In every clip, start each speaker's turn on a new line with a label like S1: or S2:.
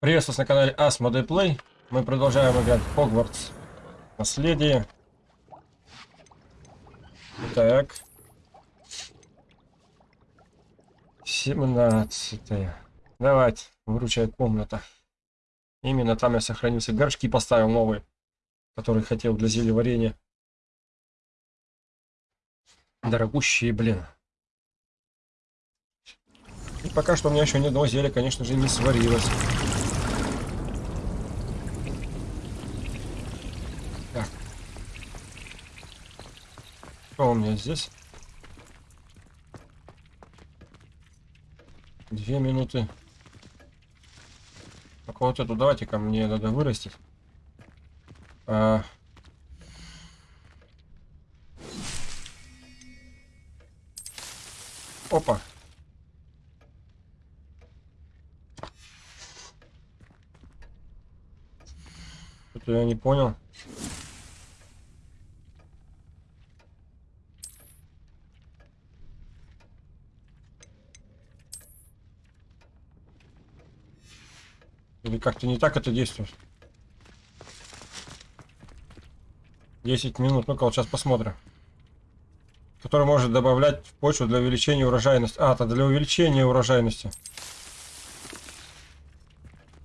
S1: Приветствую вас на канале Asmodee Play. Мы продолжаем играть в Hogwarts. Наследие. Так. 17. Давайте, выручает комната. Именно там я сохранился. Горшки поставил новые, которые хотел для зелья варенья. Дорогущие, блин. И пока что у меня еще ни одного зелья, конечно же, не сварилось. Что у меня здесь? Две минуты. Так вот эту давайте ко мне надо вырастить. А... Опа. Что-то я не понял. Или как-то не так это действует? 10 минут. Ну-ка, вот сейчас посмотрим. Который может добавлять в почву для увеличения урожайности. А, это для увеличения урожайности.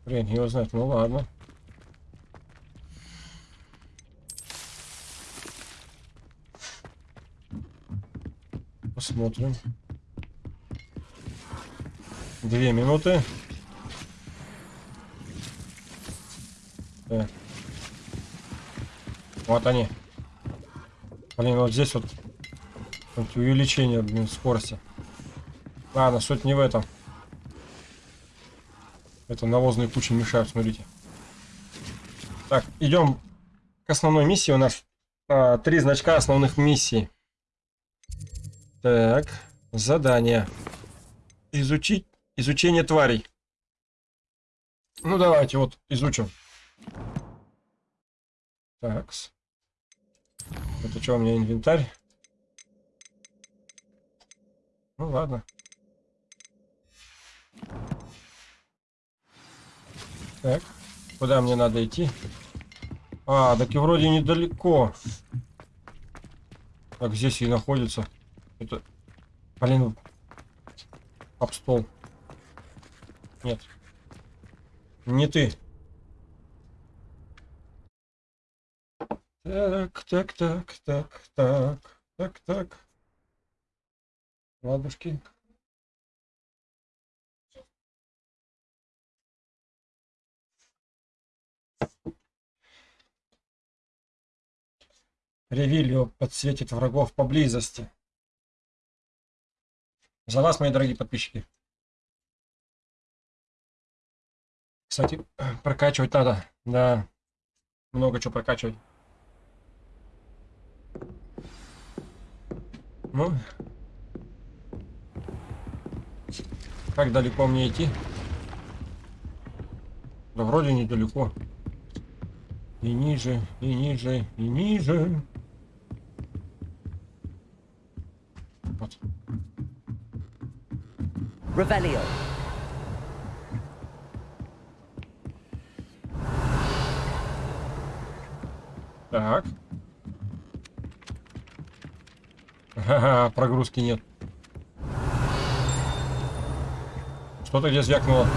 S1: Блин, его знает. Ну ладно. Посмотрим. Две минуты. Так. Вот они. Блин, вот здесь вот, вот увеличение блин, скорости. Ладно, суть не в этом. Это навозные кучи мешают, смотрите. Так, идем к основной миссии. У нас а, три значка основных миссий. Так, задание. Изучить, изучение тварей. Ну давайте вот изучим. Такс. Это что у меня инвентарь? Ну ладно. Так, куда мне надо идти? А, так и вроде недалеко. Так, здесь и находится. Это... Блин. Об стол. Нет. Не ты. Так, так, так, так, так, так, так. Ладушки. Ревилью подсветит врагов поблизости. За вас, мои дорогие подписчики. Кстати, прокачивать надо. Да, много чего прокачивать. Ну, как далеко мне идти? Да вроде недалеко. И ниже, и ниже, и ниже. Вот. Ревелио. Так. Ага, прогрузки нет. Что-то где звякнуло.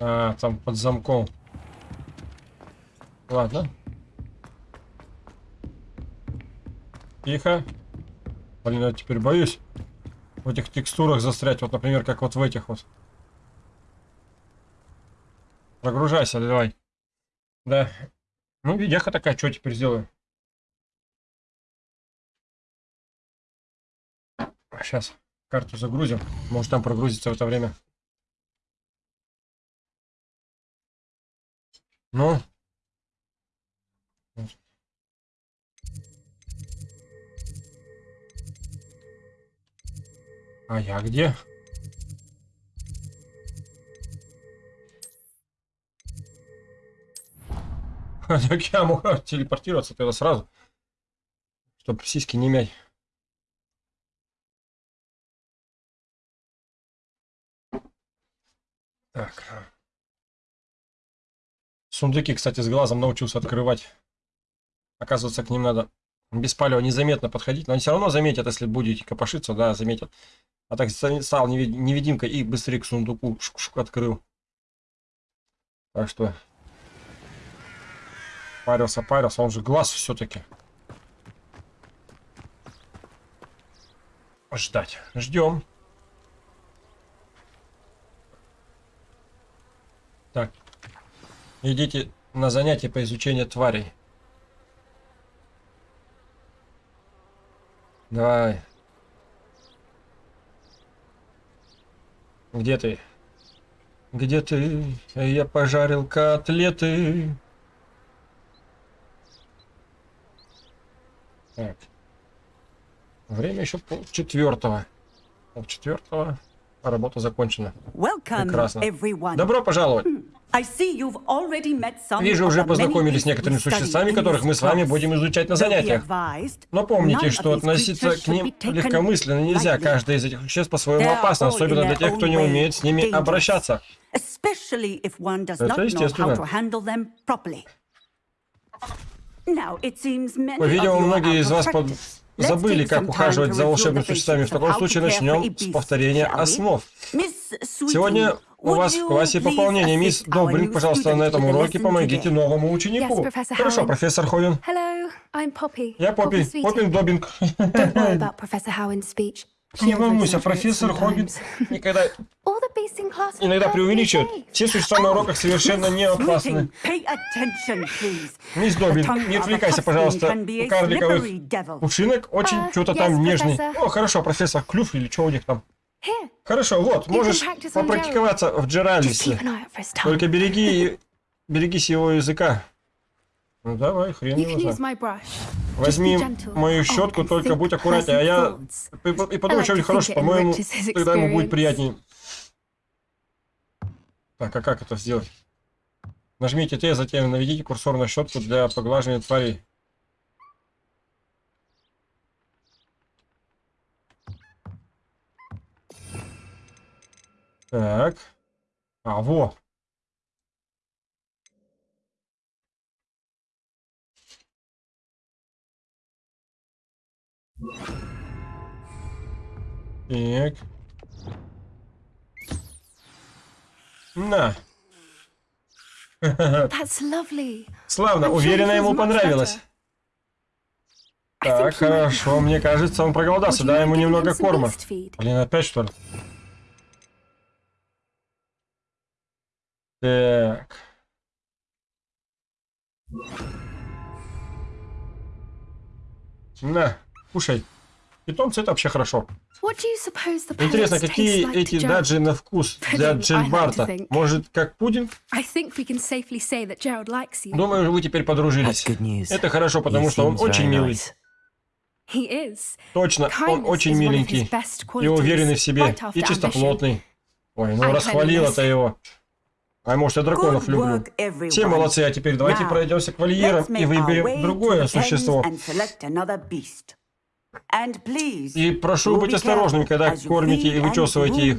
S1: А, там под замком. Ладно. Тихо. Блин, я теперь боюсь в этих текстурах застрять. Вот, например, как вот в этих вот. Прогружайся, давай. Да. Ну, видяха такая, что теперь сделаю? Сейчас карту загрузим. Может там прогрузится в это время. Ну. А я где? Так я могу телепортироваться тогда сразу. Чтобы сиськи не мять. Так. Сундуки, кстати, с глазом научился открывать. Оказывается, к ним надо без палева незаметно подходить. Но они все равно заметят, если будете копошиться, да, заметят. А так ста- стал невид- невидимкой и быстрее к сундуку шук-шук открыл. Так что... Парился, парился. Он же глаз все-таки. Ждать. Ждем. Так. Идите на занятия по изучению тварей. Давай. Где ты? Где ты? Я пожарил котлеты. Так. Время еще пол четвертого. Пол четвертого. А работа закончена.
S2: Welcome,
S1: Прекрасно.
S2: everyone.
S1: Добро пожаловать. Вижу, уже познакомились с некоторыми существами, которых мы с вами будем изучать на занятиях. Но помните, что относиться к ним легкомысленно нельзя. Каждое из этих существ по-своему опасно, особенно для тех, кто не умеет с ними обращаться. Это естественно. По-видимому, многие из вас под- забыли, как ухаживать за волшебными существами. В таком случае начнем с повторения основ. Сегодня у вас в классе пополнение. Мисс
S2: new
S1: пожалуйста, на этом уроке помогите новому ученику. Хорошо, профессор
S3: Poppy.
S1: Я Поппи. Поппин Добинг. Не волнуйся, профессор Хоббит никогда, иногда преувеличивает. Все существа на уроках совершенно не опасны. Мисс Добин, не отвлекайся, пожалуйста. У карликовых
S2: slippery devil.
S1: ушинок очень
S3: А,
S1: что-то там нежный. О, хорошо, профессор, клюв или что у них там? Хорошо, вот, можешь попрактиковаться в
S3: tongue.
S1: Только береги, берегись его языка. Ну давай, хрен его знает. Возьми мою
S3: Oh,
S1: щетку, только будь аккуратнее, а я и подумай что-нибудь хорошее, по-моему, тогда ему будет приятнее. Так, а как это сделать? Нажмите Т, затем наведите курсор на щетку для поглаживания тварей. Так. А, во. Так. На. Славно, уверена, ему понравилось. Так, хорошо, мне кажется, он проголодался. Дай ему немного корма. Блин, опять что ли? Так. На, кушай. Питомцы это вообще хорошо. Интересно, какие эти даджи на вкус для Джильбарта?
S3: think.
S1: Может, как пудинг? Думаю, вы теперь подружились. Это хорошо, потому что он очень милый. Точно, он очень миленький. И уверенный в себе. И чистоплотный. Ой, ну расхвалила-то его. А может, я драконов люблю. Все молодцы, а теперь давайте
S2: Now,
S1: пройдемся к вольерам и выберем другое существо. И прошу быть
S2: careful
S1: когда кормите и вычесываете их.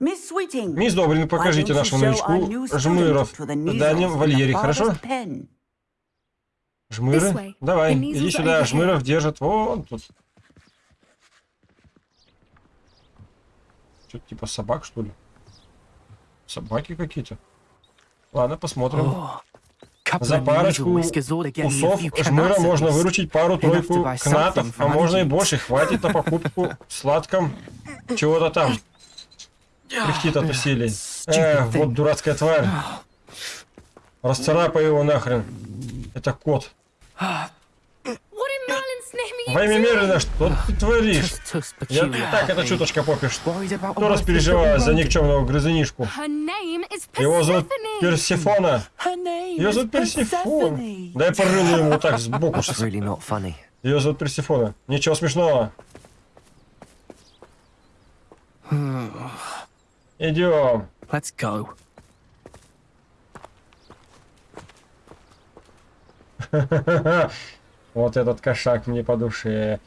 S1: Мисс Добрин, покажите нашему новичку жмыров в дальнем вольере, хорошо? Жмыры? Давай, иди сюда, жмыров держат вон тут. Что-то типа собак, что ли? Собаки какие-то. Ладно, посмотрим. За парочку
S4: measle whiskers ought to get me a
S1: усов
S4: few
S1: жмыра
S4: canats at
S1: можно выручить пару-тройку кнатов, а можно и больше. Хватит на покупку сладком чего-то там. Кряхтит от усилий. Эх, вот дурацкая тварь. Расцарапай его нахрен. Это кот.
S3: What in Merlin's name are you
S1: Во имя? Мерлина, что ты творишь? Я так это чуточка
S4: a
S1: Кто распереживает
S4: little
S1: за никчемного грызунишку? Его зовут. Персифона. Ее зовут.
S4: Persephone.
S1: Дай порылу ему вот так сбоку. Ее зовут Персифона. Ничего смешного. Идем.
S4: Let's go.
S1: Вот этот кошак мне по душе.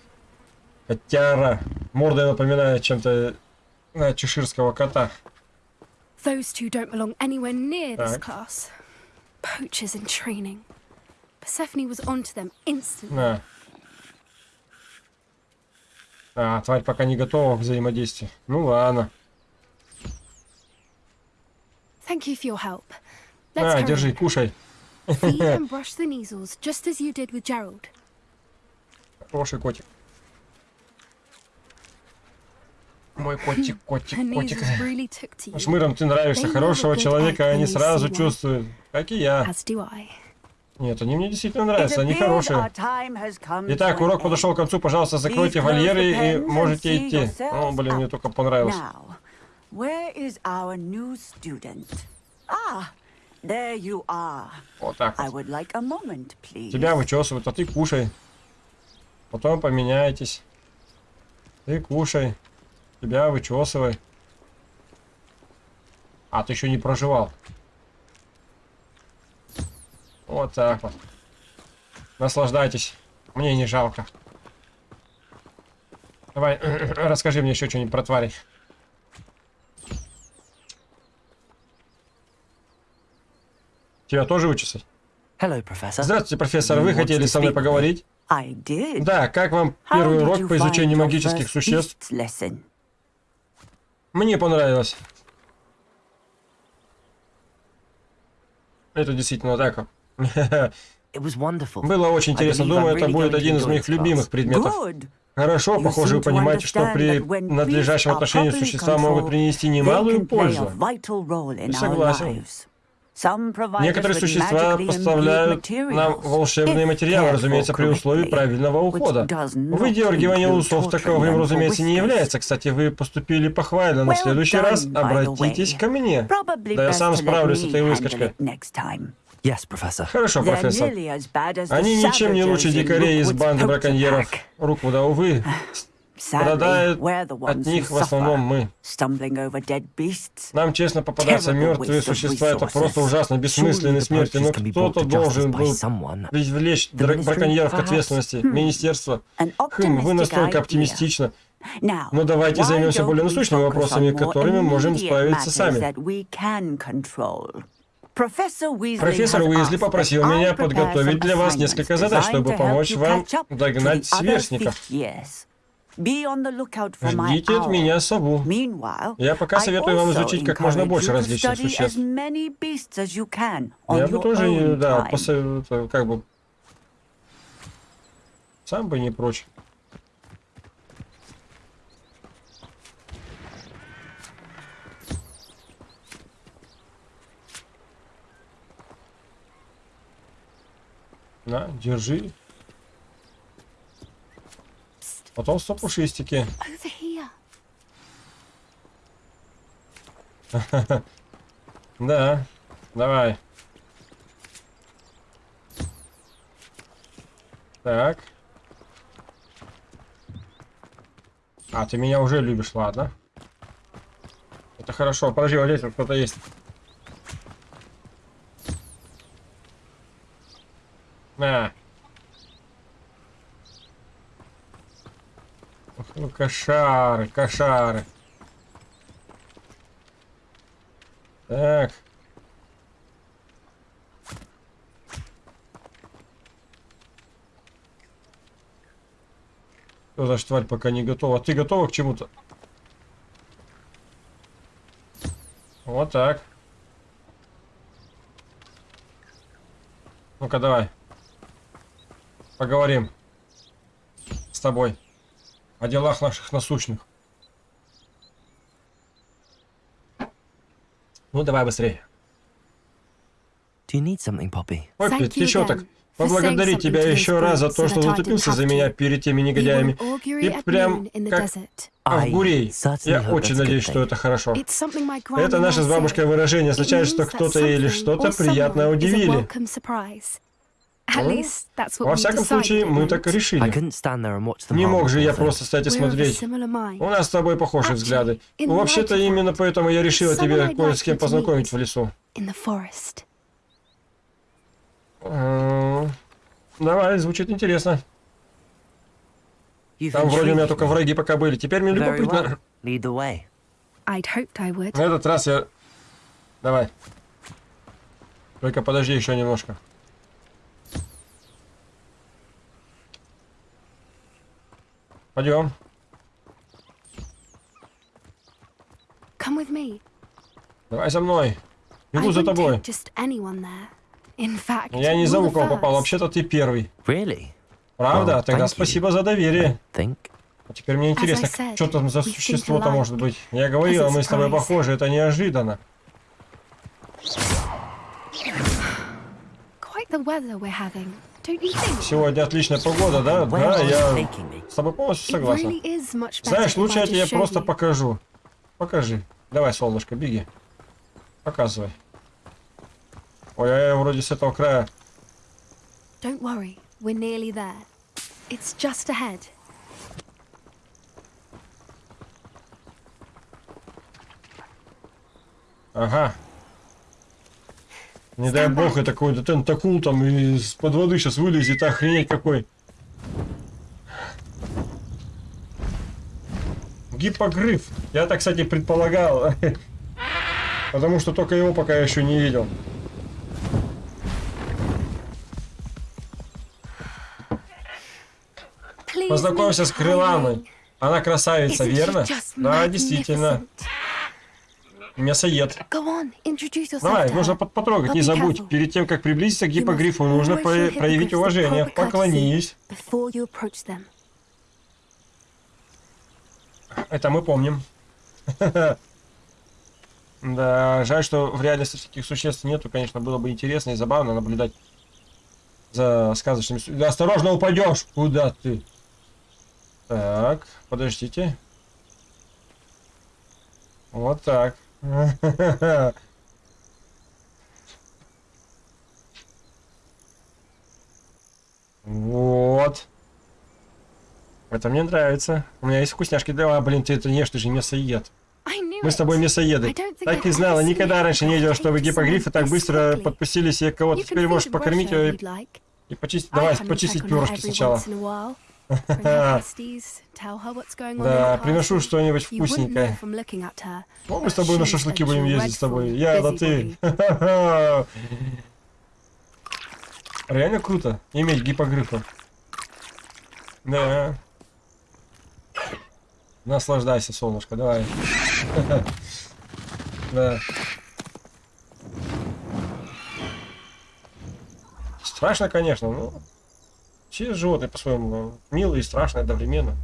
S1: Котяра. Морда напоминает чем-то на чеширского кота.
S3: Those two don't belong anywhere near this class. Poachers in training. Persephone was onto them instantly.
S1: На. А, тварь пока не готова к взаимодействию. Ну ладно.
S3: Thank you for your help. Let's carry
S1: держи, кушай.
S3: Feed and brush the measles, just as you did with Gerald.
S1: Хороший котик. Мой котик, котик, котик. Шмырам ты нравишься. Хорошего человека они сразу чувствуют. Как и я. Нет, они мне действительно нравятся, они хорошие. Итак, урок подошел к концу. Пожалуйста, закройте вольеры и можете идти. О, блин, мне только понравилось.
S2: Ah.
S1: Вот так вот. Тебя вычесывают, а ты кушай. Потом поменяйтесь. Ты кушай. Тебя вычесывай. А, ты еще не проживал. Вот так вот. Наслаждайтесь. Мне не жалко. Давай, расскажи мне еще что-нибудь про тварей. Тебя тоже вычесать?
S4: Hello.
S1: Здравствуйте, профессор. Вы хотели со мной поговорить? Да, как вам первый урок по изучению магических существ? Мне понравилось. Это действительно так. Было очень интересно. Думаю, это будет один из моих любимых предметов. Хорошо, похоже, вы понимаете, что при надлежащем отношении существа могут принести немалую пользу. Согласен. Некоторые существа поставляют нам волшебные материалы, разумеется, при условии правильного ухода.
S2: not
S1: Выдергивание усов таковым, разумеется, не является. Кстати, вы поступили похвально. На следующий раз обратитесь ко мне. Да я сам справлюсь с этой выскочкой.
S4: Yes.
S1: Хорошо, профессор. Они ничем не лучше дикарей из банды браконьеров.
S2: pack.
S1: Руквуда, увы, страдают от них в основном мы. Нам честно
S2: Terrible
S1: мертвые существа. Это просто ужасно,
S4: the
S1: смерти. Но кто-то должен был привлечь браконьеров к ответственности. Министерство.
S2: An
S1: Хм, вы настолько оптимистично. Но давайте
S2: why
S1: займемся более насущными вопросами, которыми можем справиться сами.
S2: Профессор Уизли
S1: попросил меня подготовить для вас несколько задач, чтобы помочь вам догнать сверстников. Ждите от меня сову. Я пока советую вам изучить как можно больше различных существ. Я бы тоже, да, посоветую, как бы... Сам бы не прочь. На, держи. Потомство пушистики.
S3: Over here.
S1: Да, давай. Так. А, ты меня уже любишь, ладно. Это хорошо. Подожди, вот здесь кто-то есть. На. Ну кошары, кошары. Так. Что значит тварь пока не готова? Ты готова к чему-то? Вот так. Ну-ка, давай. Поговорим. С тобой. О делах наших насущных. Ну, давай быстрее.
S4: Do you need something, Poppy?
S1: Поппи, ты чё так?
S3: saying
S1: тебя еще раз за то, что
S3: didn't
S1: за меня перед теми негодяями. И прям как
S3: desert.
S4: I
S1: гурей.
S4: certainly
S1: Я очень надеюсь, что это хорошо. Это наше
S3: said.
S1: бабушкой выражение означает, что кто-то или что-то
S3: a
S1: удивили. Ну, Во всяком случае, мы так и
S4: I
S1: решили.
S4: couldn't stand there and watch them
S1: Не мог же я просто стоять и смотреть. У нас с тобой похожие взгляды. Вообще-то именно поэтому я решила тебе кое с кем познакомить в лесу.
S3: In the forest.
S1: М, Давай, звучит интересно. Там вроде у меня только враги пока были. Теперь мне
S4: Very
S1: любопытно.
S4: well. Lead the way.
S3: I'd hoped I would.
S1: На этот раз я Давай. Только подожди еще немножко. Пойдем.
S3: Come with me.
S1: Давай за мной. Иду за тобой.
S3: fact,
S1: Я не
S3: the
S1: кого попал, вообще-то ты первый.
S4: Really?
S1: Правда?
S4: Well,
S1: Тогда
S4: thank you.
S1: спасибо за доверие.
S4: Think.
S1: А теперь мне интересно,
S3: said,
S1: что там за существо-то может быть. Я говорила, мы с тобой похожи, это неожиданно.
S3: Quite the weather we're having?
S1: Сегодня отличная погода, да? Да, я с тобой полностью согласен. Знаешь, лучше я тебе просто покажу. Покажи. Давай, солнышко, беги. Показывай. Ой, а я вроде с этого края.
S3: Don't worry, we're nearly there. It's just ahead.
S1: Ага. Не дай бог, это какой-то тентакул там из-под воды сейчас вылезет, охренеть какой. Гиппогриф. Я так, кстати, предполагал. Потому что только его пока еще не видел. Познакомься с Крыланой. Она красавица, верно? Да, действительно. Мясоед. Давай, нужно потрогать, не забудь. Перед тем, как приблизиться к гиппогрифу, нужно про- проявить уважение. Поклонись. Это мы помним. Да, жаль, что в реальности таких существ нету. Конечно, было бы интересно и забавно наблюдать за сказочными... Да, осторожно упадешь! Куда ты? Так, подождите. Вот так. Вот. Это мне нравится. У меня есть вкусняшки. Да, блин, ты это ешь, ты же мясоед. Мы с тобой мясоеды. Так и знала, никогда раньше не видела, чтобы
S3: take
S1: гиппогрифы так быстро подпустили себе кого-то. Теперь можешь покормить
S3: you'd like.
S1: и почистить. Давай, почистить перышки сначала. Да, приношу что-нибудь вкусненькое.
S3: her,
S1: Ну, мы с тобой на шашлыки будем ездить с тобой. Я, да ты. Реально круто иметь гиппогрифа. Да. Наслаждайся, солнышко, давай. Да. Страшно, конечно, но все животные по-своему милые и страшные одновременно.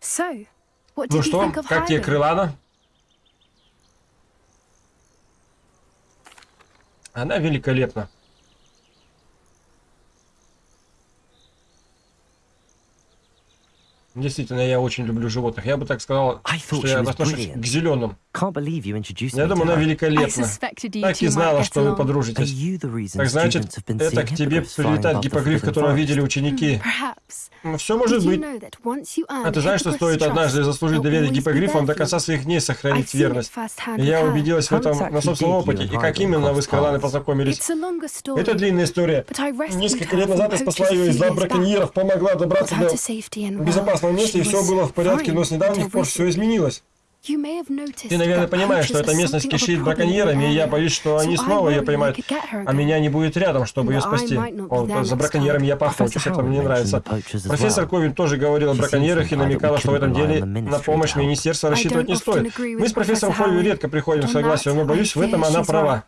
S3: So,
S1: Ну что, как тебе крылана? Она великолепна. Действительно, я очень люблю животных. Я бы так сказал, что я отношусь к зеленым.
S4: Can't believe you introduced
S1: Я думаю, она великолепна. Так и знала, что вы подружитесь. Так значит, это к тебе гиппогриф,
S4: forbidden
S1: которого видели ученики.
S3: Perhaps.
S1: Ну, все может быть. А ты знаешь, что стоит однажды заслужить доверие
S3: there
S1: до конца своих дней
S3: I've
S1: сохранит
S3: seen it
S1: верность. И я убедилась в этом на собственном опыте. И как именно вы с
S4: paths?
S1: познакомились?
S3: It's a longer story.
S1: Это длинная история.
S3: But I rescued
S1: Несколько лет назад я спасла ее из лап браконьеров, помогла добраться до безопасного места, и все было в порядке, но с недавних пор все изменилось.
S3: You may have noticed
S1: Ты, наверное,
S3: that
S1: понимаешь, что
S3: poachers
S1: эта
S3: are
S1: местность кишит браконьерами, и я боюсь, что они снова ее поймают,
S3: could get her
S1: а меня не будет рядом, чтобы ее спасти.
S3: there
S1: за браконьерами я
S4: Professor
S1: это мне нравится. Профессор. Ковин тоже говорил о браконьерах и намекала, что в этом деле на помощь министерства
S3: I
S1: рассчитывать
S3: don't
S1: не стоит. Мы с профессором
S3: Howell.
S1: редко приходим к согласию, но боюсь, в
S3: I
S1: этом она права.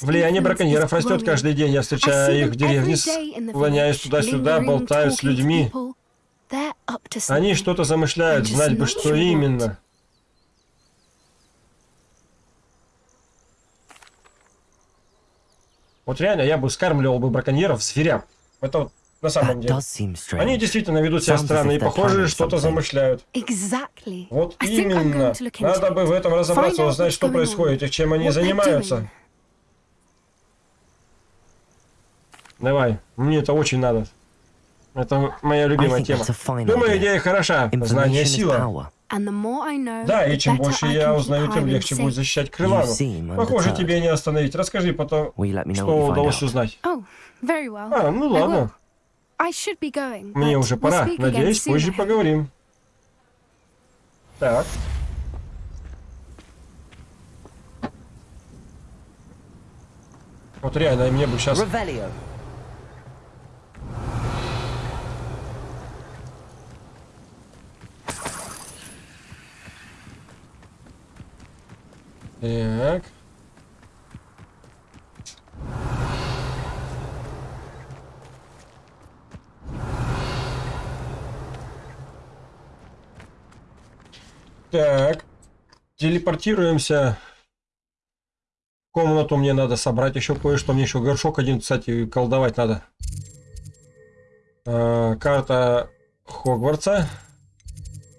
S1: Влияние браконьеров растет каждый день. Я встречаю их
S3: them
S1: в деревне,
S3: village,
S1: туда-сюда, болтаю с людьми. Они что-то замышляют, знать бы, что именно. Вот реально, я бы скармливал бы браконьеров зверям. Это вот на самом деле.
S4: does seem strange.
S1: Они действительно ведут себя странно и, похоже, что-то замышляют.
S3: Exactly.
S1: Вот
S3: I think I'm
S1: именно.
S3: going to look into
S1: Надо бы
S3: it.
S1: в этом разобраться, узнать, что происходит и чем они занимаются. Давай, мне это очень надо. Это моя любимая тема. Думаю, идея хороша. Знание — сила. Да, и чем больше я узнаю, тем легче будет защищать Крылану. Похоже, тебе не остановить. Расскажи потом, что удалось узнать. А, ну ладно. Мне уже пора. Надеюсь, позже поговорим. Так. Вот реально, мне бы сейчас... Так. Так. Телепортируемся. Комнату мне надо собрать еще кое-что. Мне еще горшок один, кстати, колдовать надо. А, карта Хогвартса.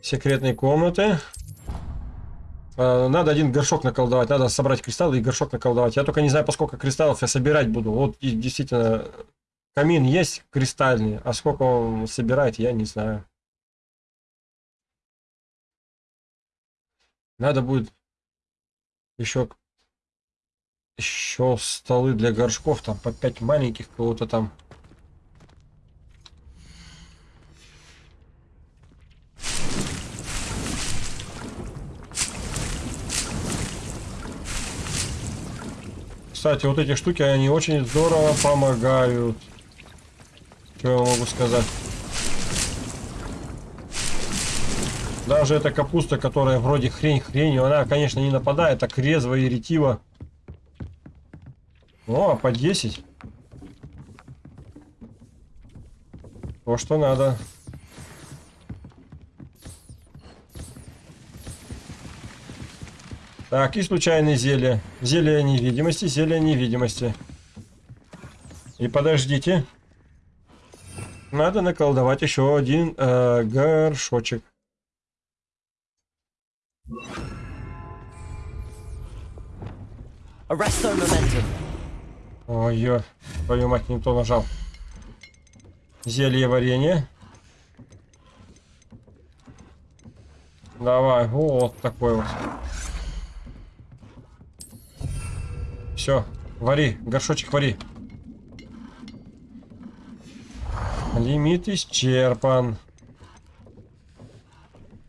S1: Секретные комнаты. Надо один горшок наколдовать, надо собрать кристаллы и горшок наколдовать. Я только не знаю, по сколько кристаллов я собирать буду. Вот и действительно, камин есть кристальный, а сколько он собирает, я не знаю. Надо будет еще еще столы для горшков, там по 5 маленьких кого-то там. Кстати, вот эти штуки, они очень здорово помогают. Что я могу сказать? Даже эта капуста, которая вроде хрень хренью, она, конечно, не нападает, так резво и ретиво. О, а по 10. То, что надо. Так, и случайные зелья. Зелье невидимости, зелье невидимости. И подождите. Надо наколдовать еще один э, горшочек.
S4: Arresto momentum.
S1: Ой, твою мать, не то нажал. Зелье варенье. Давай, вот такой вот. Все, вари, горшочек вари. Лимит исчерпан.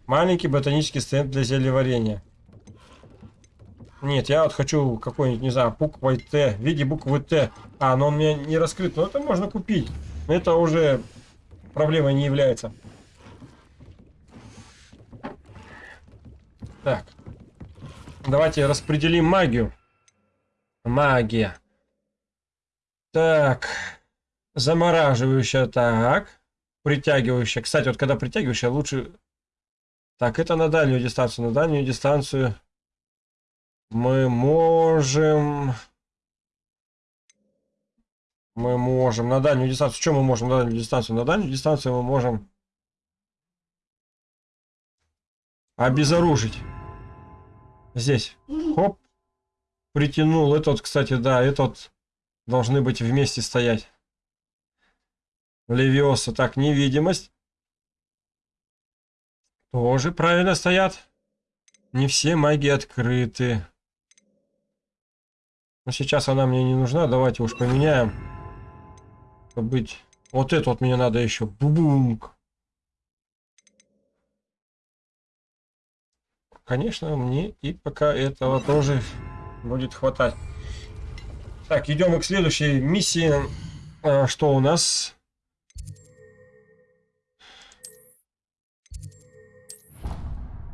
S1: Маленький ботанический стенд для зельеварения. Нет, я вот хочу какой-нибудь, не знаю, буквой Т, в виде буквы Т. А, но он у меня не раскрыт, но это можно купить. Это уже проблемой не является. Так. Давайте распределим магию. Магия. Так. Замораживающая, так. Притягивающая. Кстати, вот когда притягивающая, лучше... Так, это на дальнюю дистанцию. На дальнюю дистанцию мы можем... Мы можем на дальнюю дистанцию... Что мы можем на дальнюю дистанцию? На дальнюю дистанцию мы можем... Обезоружить. Здесь. Хоп. Притянул. Этот, кстати, да, этот должны быть вместе стоять. Левиоса. Так, невидимость. Тоже правильно стоят. Не все маги открыты. Но сейчас она мне не нужна. Давайте уж поменяем. Быть... Вот это вот мне надо еще. Бубунг. Конечно, мне и пока этого тоже будет хватать. Так, идем к следующей миссии. А, что у нас?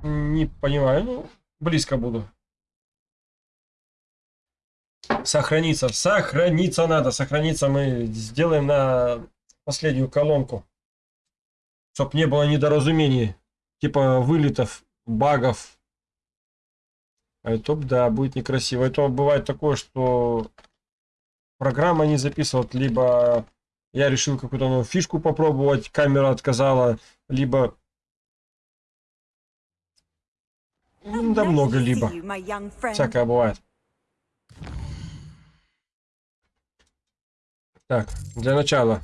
S1: Не понимаю, ну, близко буду. Сохраниться, сохраниться надо, сохраниться мы сделаем на последнюю колонку. Чтоб не было недоразумений, типа вылетов, багов. А это, да, будет некрасиво. Это бывает такое, что программа не записывает, либо я решил какую-то новую фишку попробовать, камера отказала, либо Ну, Да много либо. Всякое бывает. Так, для начала.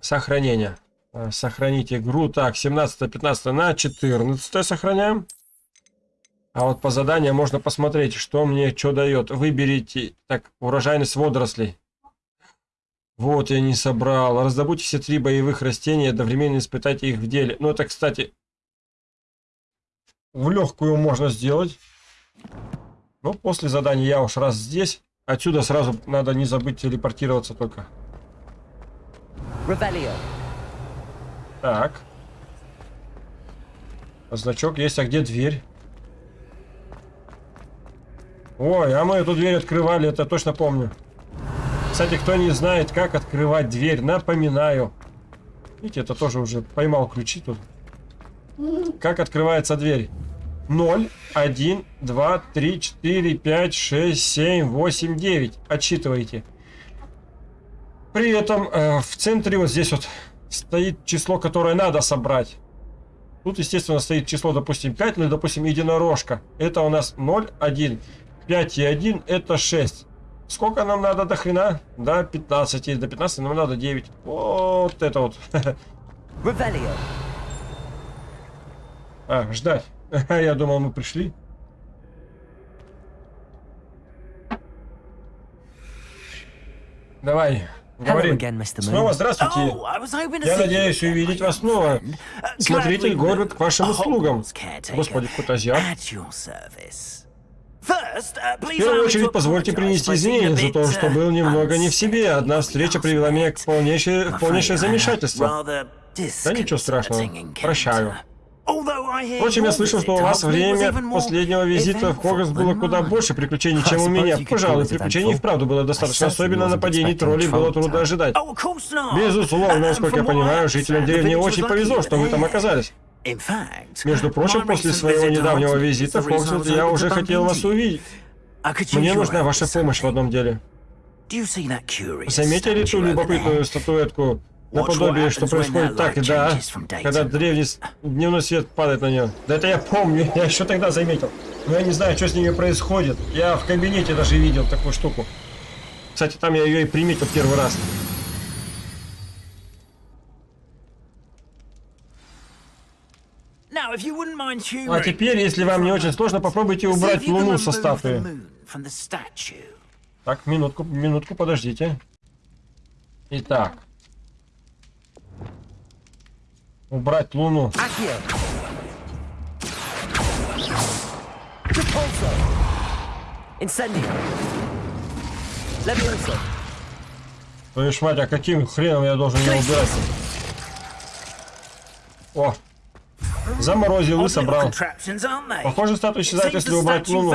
S1: Сохранение. А, Сохранить игру. Так, 17-15 на 14 сохраняем. А вот по заданию можно посмотреть, что мне что дает. Выберите, так, урожайность водорослей. Вот я не собрал. Раздобудьте все три боевых растения, одновременно испытайте их в деле. Ну, это, кстати, в легкую можно сделать. Но после задания я уж раз здесь, Отсюда сразу надо не забыть телепортироваться только.
S4: Revelio.
S1: Так. Значок есть, а где дверь? Ой, а мы эту дверь открывали, это точно помню. Кстати, кто не знает, как открывать дверь, напоминаю. Видите, это тоже уже поймал ключи тут. Как открывается дверь? 0, 1, 2, 3, 4, 5, 6, 7, 8, 9. Отсчитывайте. При этом э, в центре вот здесь вот стоит число, которое надо собрать. Тут, естественно, стоит число, допустим, 5, ну, допустим, единорожка. Это у нас 0, 1. 5 и 1 это 6. Сколько нам надо до хрена? До 15. До 15 нам надо 9. Вот это вот.
S4: Revelio.
S1: А, ждать. Я думал, мы пришли. Давай, говори. Снова здравствуйте.
S5: Oh,
S1: Я надеюсь увидеть вас снова. Смотритель город к вашим услугам. Господи, какой-то азиат. В
S5: please
S1: первую очередь, позвольте принести извинения за то, что
S5: uh,
S1: был немного не в себе. Одна встреча привела меня к полнейшее,
S5: I'm
S1: полнейшее замешательство. Да ничего страшного. Прощаю. Впрочем, я слышал, что у вас время последнего визита в Хогвартс было куда больше приключений, чем у меня. Пожалуй, приключений вправду было достаточно, особенно нападений троллей было трудно ожидать.
S5: Oh.
S1: Безусловно, насколько я понимаю, жителям деревни очень повезло, что
S5: that
S1: там оказались. Между прочим, после своего недавнего визита в
S5: of
S1: я уже хотел вас увидеть.
S5: Use
S1: Мне нужна ваша помощь в одном деле. Заметили ту любопытную статуэтку? Наподобие, что происходит так,
S5: light
S1: да, когда древний дневной свет падает на нее. Да это я помню, я еще тогда заметил. Но я не знаю, что с ними происходит. Я в кабинете даже видел такую штуку. Кстати, там я ее и приметил первый раз.
S5: Now, if you wouldn't mind
S1: Ну, А теперь, если вам не очень сложно, попробуйте убрать луну со статуи. Так, минутку, минутку, подождите. Итак. Убрать луну. Твою ж мать, а каким хреном я должен ее убирать? О! Заморозил и собрал. Похоже, статуя исчезает, если убрать луну.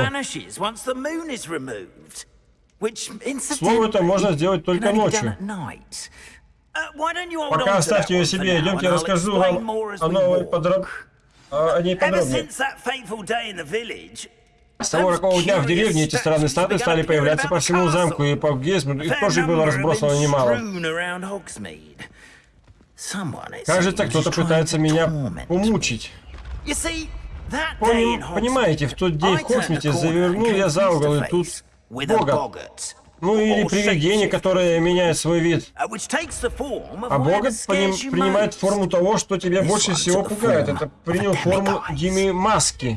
S1: Слово это можно сделать только ночью.
S5: Uh,
S1: Пока оставьте ее себе, идемте, я расскажу вам о новой подроб... о ней подробнее. С того рокового дня в деревне эти странные статуи стали появляться по всему замку и по Гесму, их тоже было разбросано немало. Кажется, кто-то пытается меня помучить. Поним- понимаете, в тот день в Хоксмите завернул я за угол, и тут Богат. Ну или привидение, которое меняет свой вид.
S5: А
S1: А Богат поним- принимает форму того, что тебя больше всего пугает. Это принял форму Дими Маски.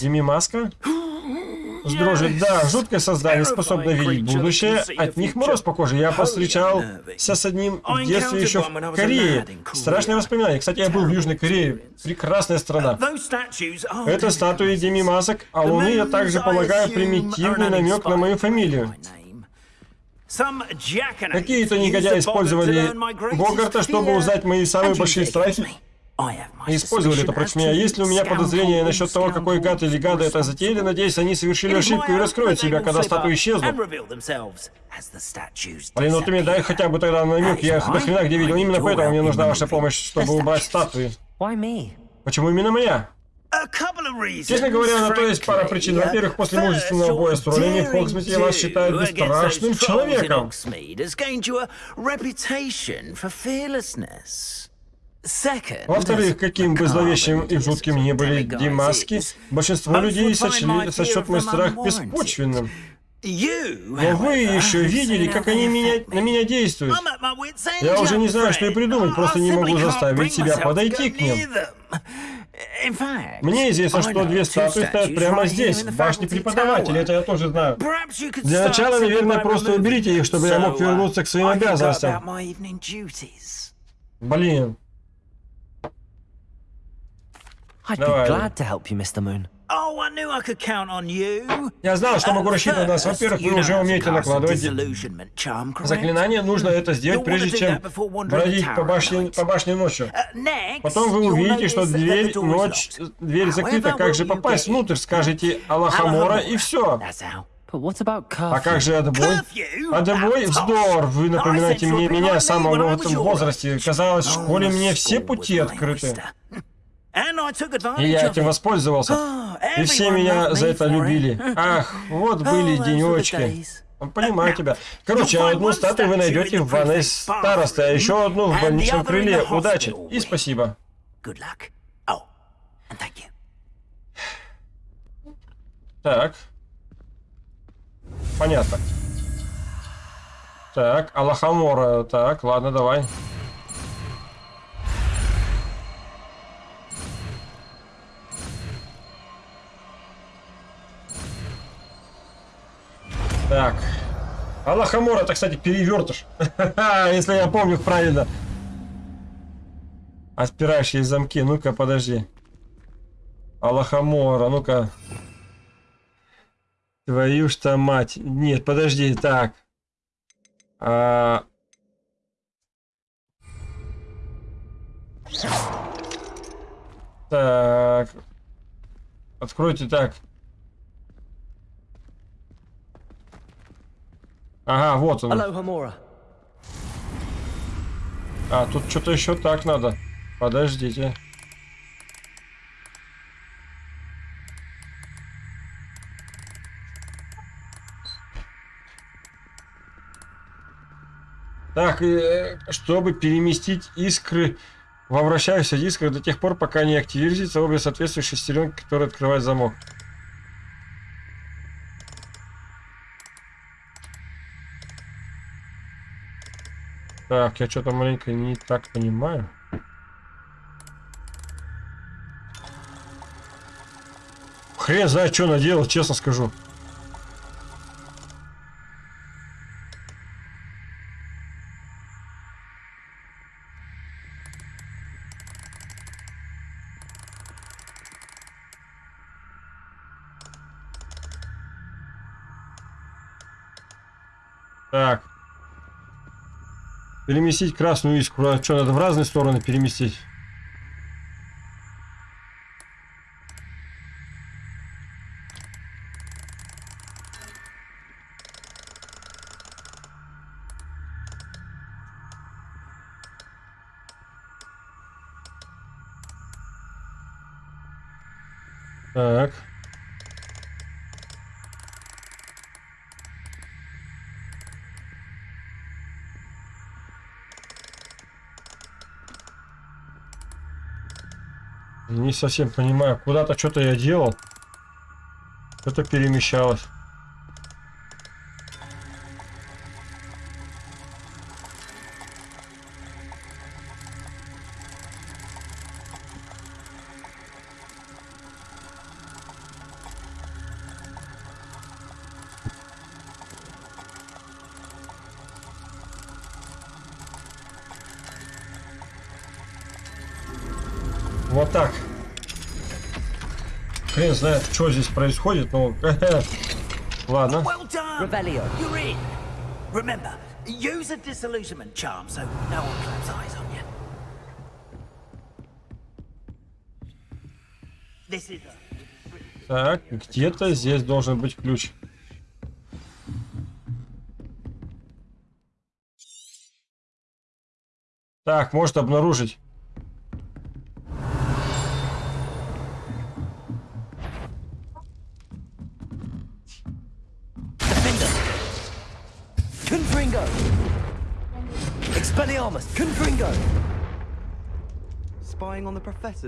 S1: Дими Маска? С дрожью, да, жуткое создание, способное видеть будущее. От них мороз по коже. Я повстречался с одним в детстве еще в Корее. Страшное воспоминание. Кстати, я был в Южной Корее. Прекрасная страна. Это статуи Деми Масок, а Луны, я также полагаю, примитивный намек на мою фамилию. Какие-то негодяи использовали Богарта, чтобы узнать мои самые большие страхи. И использовали это против меня. Есть ли у меня подозрения насчет того, какой гад или гада это затеяли, надеюсь, они совершили ошибку и раскроют себя, когда статуи исчезнут. Блин, ну ты мне дай хотя бы тогда намек, я их хрена где видел. Именно поэтому мне нужна ваша помощь, чтобы убрать статуи. Почему именно моя? Честно говоря, на то есть пара причин. Во-первых, после мужественного боя с троллями в Хогсмите вас считают бесстрашным человеком. Во-вторых, каким бы зловещим и жутким ни были Димаски, большинство людей сочли сочет мой страх беспочвенным. Но вы еще видели, как они меня, на меня действуют. Я уже не знаю, что и придумать, просто не могу заставить себя подойти к ним. Мне известно, что две статуи стоят прямо здесь, в башне преподавателя, это я тоже знаю. Для начала, наверное, просто уберите их, чтобы я мог вернуться к своим обязанностям. Блин.
S4: I'd be glad to help you, Mr. Moon.
S5: Oh, I knew I could count on you.
S1: Я знал, что могу рассчитывать на вас.
S5: first,
S1: Во-первых,
S5: you
S1: вы
S5: know
S1: уже умеете накладывать заклинание. Нужно это сделать, прежде чем бродить
S5: the
S1: по башне, по башне ночью.
S5: Uh,
S1: Потом вы увидите, что дверь, ночь, дверь закрыта. Как же попасть внутрь? Скажете Аллахамора и все.
S5: That's how.
S4: But what about
S1: А как же отбой? Отбой? Вздор! Вы напоминаете мне меня самого в этом возрасте. Казалось, в
S5: Oh,
S1: школе
S5: the
S1: мне все пути открыты. И я этим воспользовался.
S5: Oh,
S1: И все меня за это любили. Ах, вот были
S5: Oh, the
S1: денечки. Понимаю тебя. Короче, одну статую вы найдете в ванной старосты, а еще одну в больничном крыле. Удачи и спасибо.
S5: Oh.
S1: Так. Понятно. Так, Аллахамора. Так, ладно, давай. Так. Аллахамора, это, кстати, перевертыш. Если я помню правильно. Отпирающие замки. Ну-ка, подожди. Аллахамора, ну-ка. Твою что мать. Нет, подожди, так. А... Так. Откройте так. Ага, вот он. А, тут что-то еще так надо. Подождите. Так, э, чтобы переместить искры во вращающихся дисках до тех пор, пока не активируются обе соответствующие шестеренки, которые открывают замок. Так, я что-то маленько не так понимаю. Хрен знает, что наделал, честно скажу. Переместить красную искру. А что, надо в разные стороны переместить? Совсем понимаю. Куда-то что-то я делал. Что-то перемещалось. Знает, что здесь происходит, но... Ладно. Так, где-то здесь должен быть ключ. Так, может обнаружить.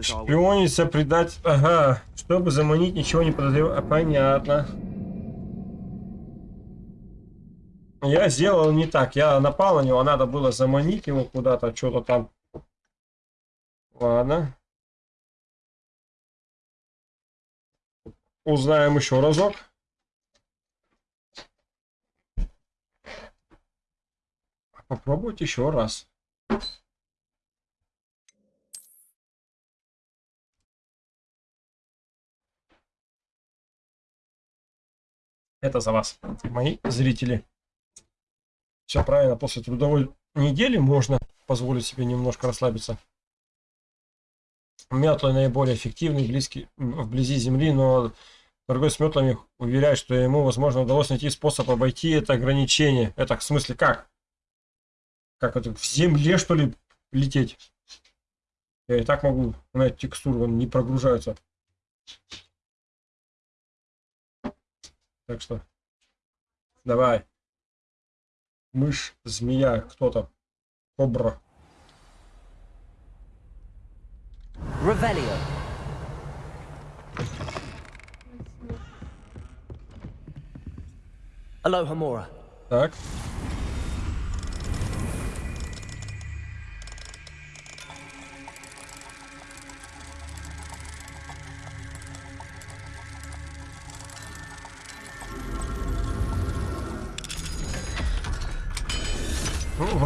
S1: Шпиониться, предать... Ага, чтобы заманить, ничего не подозревая. А, понятно. Я сделал не так. Я напал на него, надо было заманить его куда-то, что-то там. Ладно. Узнаем еще разок. Попробовать еще раз. Это за вас, мои зрители. Все правильно, после трудовой недели можно позволить себе немножко расслабиться. Метлы наиболее эффективны близки, вблизи земли, но торговец с метлами уверяет, что ему, возможно, удалось найти способ обойти это ограничение. Это в смысле как? Как это, в земле, что ли, лететь? Я и так могу на текстуру, он не прогружается. Так что, давай. Мышь, змея, кто там? Кобра.
S4: Revelio. Aloha Mora.
S1: Так.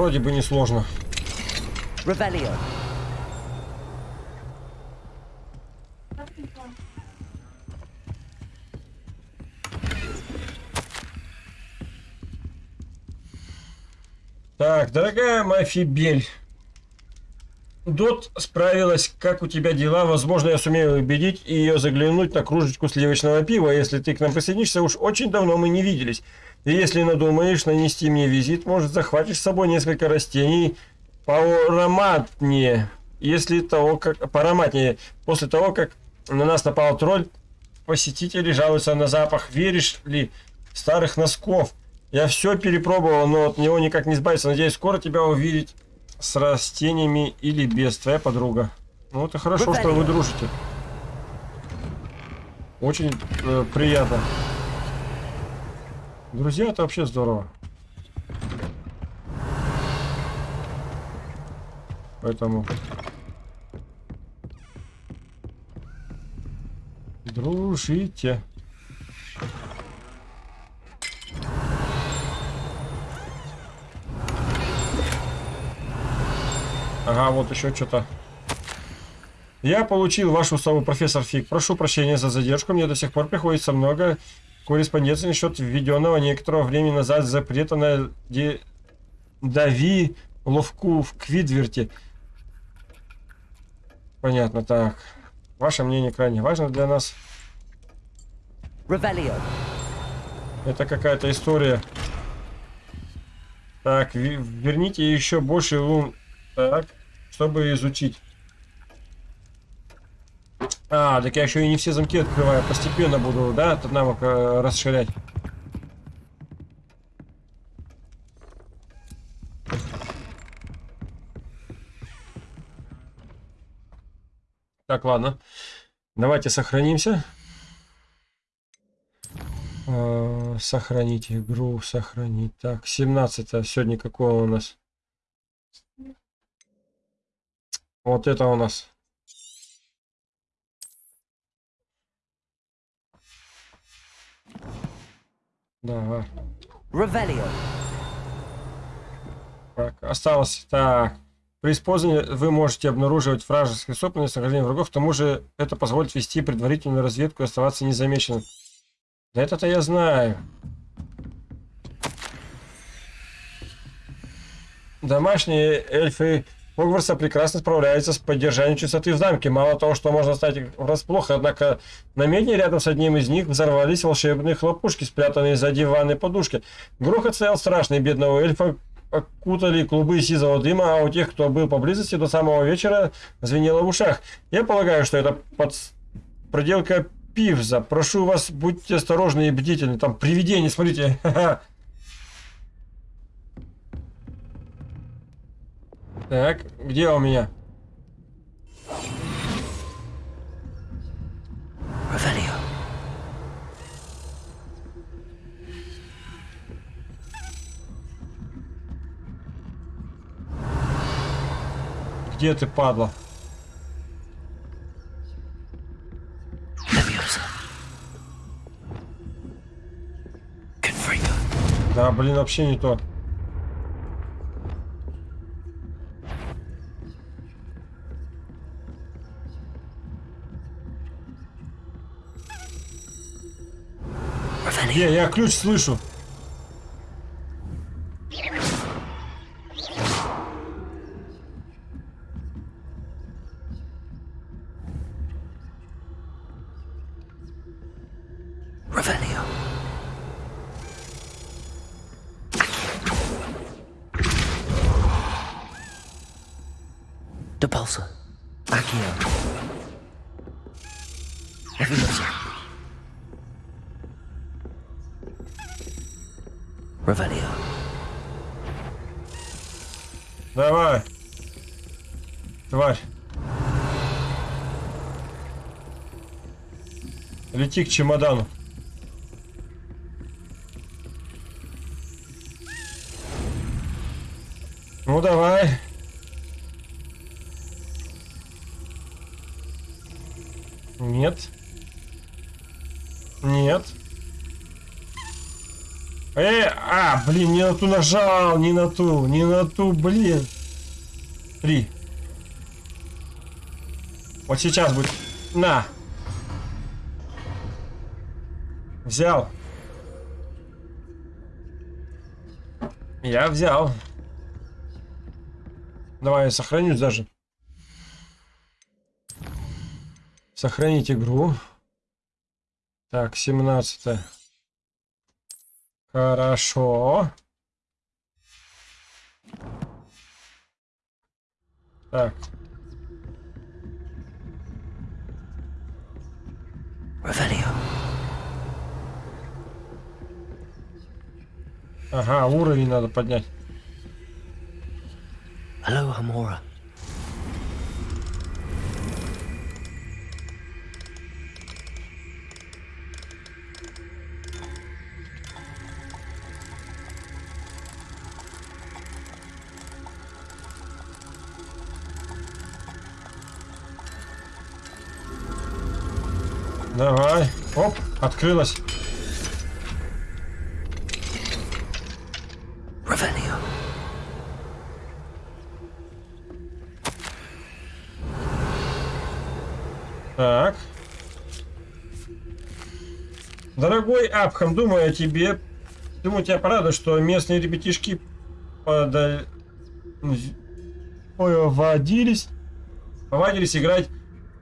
S1: Вроде бы не сложно. Так, дорогая Мафибель. Дот справилась, как у тебя дела? Возможно, я сумею убедить ее заглянуть на кружечку сливочного пива, если ты к нам присоединишься. Уж очень давно мы не виделись. И если надумаешь нанести мне визит, может, захватишь с собой несколько растений поароматнее. Если того, как... Поароматнее. После того, как на нас напал тролль, посетители жалуются на запах. Веришь ли старых носков? Я все перепробовал, но от него никак не избавиться. Надеюсь, скоро тебя увидеть с растениями или без. Твоя подруга. Ну, это хорошо, что вы дружите. Очень э, приятно. Друзья, это вообще здорово. Поэтому... Дружите. Ага, вот еще что-то. Я получил вашу сову, профессор Фиг. Прошу прощения за задержку. Мне до сих пор приходится много корреспонденции насчет введенного некоторого времени назад запрета на де... дави ловку в Квидверте. Понятно, так. Ваше мнение крайне важно для нас.
S4: Revelio.
S1: Это какая-то история. Так, верните еще больше лун. Так, чтобы изучить. А, так я еще и не все замки открываю. Постепенно буду, да, этот навык э, расширять. Так, ладно. Давайте сохранимся. Э, Сохранить игру, сохранить. Так, 17 сегодня какого у нас? Вот это у нас. Давай.
S4: Revelio.
S1: Так, осталось. Так. При использовании вы можете обнаруживать вражеские собственность нахождение врагов. К тому же это позволит вести предварительную разведку и оставаться незамеченным. Да это-то я знаю. Домашние эльфы Хогвартса прекрасно справляются с поддержанием чистоты в замке. Мало того, что можно стать врасплох, однако на медне рядом с одним из них взорвались волшебные хлопушки, спрятанные за диванной подушки. Грохот стоял страшный, бедного эльфа окутали клубы сизого дыма, а у тех, кто был поблизости до самого вечера, звенело в ушах. Я полагаю, что это под... проделка Пивза. Прошу вас, будьте осторожны и бдительны. Там привидение, смотрите. Так, где у меня?
S5: Revelio.
S1: Где ты, падла? Да, блин, вообще не то. Где? Я ключ слышу. Лети к чемодану. Ну давай. Нет. Нет. Э, а, блин, не на ту нажал, не на ту, не на ту, блин. Три. Вот сейчас будет. На. Взял. Я взял. Давай я сохранюсь даже. Сохранить игру. Так, 17. Хорошо. Так,
S5: Revelio.
S1: Ага, уровень надо поднять.
S5: Hello, Hamora.
S1: Давай. Оп, открылась. Так. Дорогой Абхам, думаю о тебе. Думаю, тебя порадует, что местные ребятишки подаль... повадились, повадились играть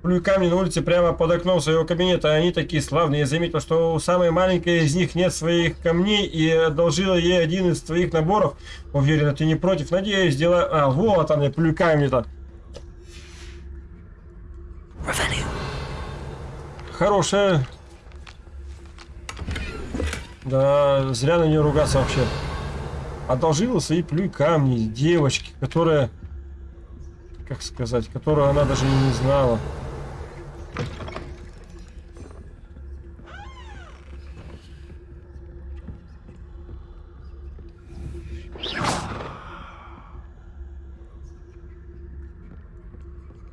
S1: плюками на улице прямо под окном своего кабинета. Они такие славные. Я заметил, что у самой маленькой из них нет своих камней и одолжила ей один из твоих наборов. Уверена, ты не против. Надеюсь, дела... А, вот они, плюками-то. Хорошая. Да, зря на нее ругаться вообще. Одолжила свои плюй камни девочки, которая, как сказать, которую она даже и не знала.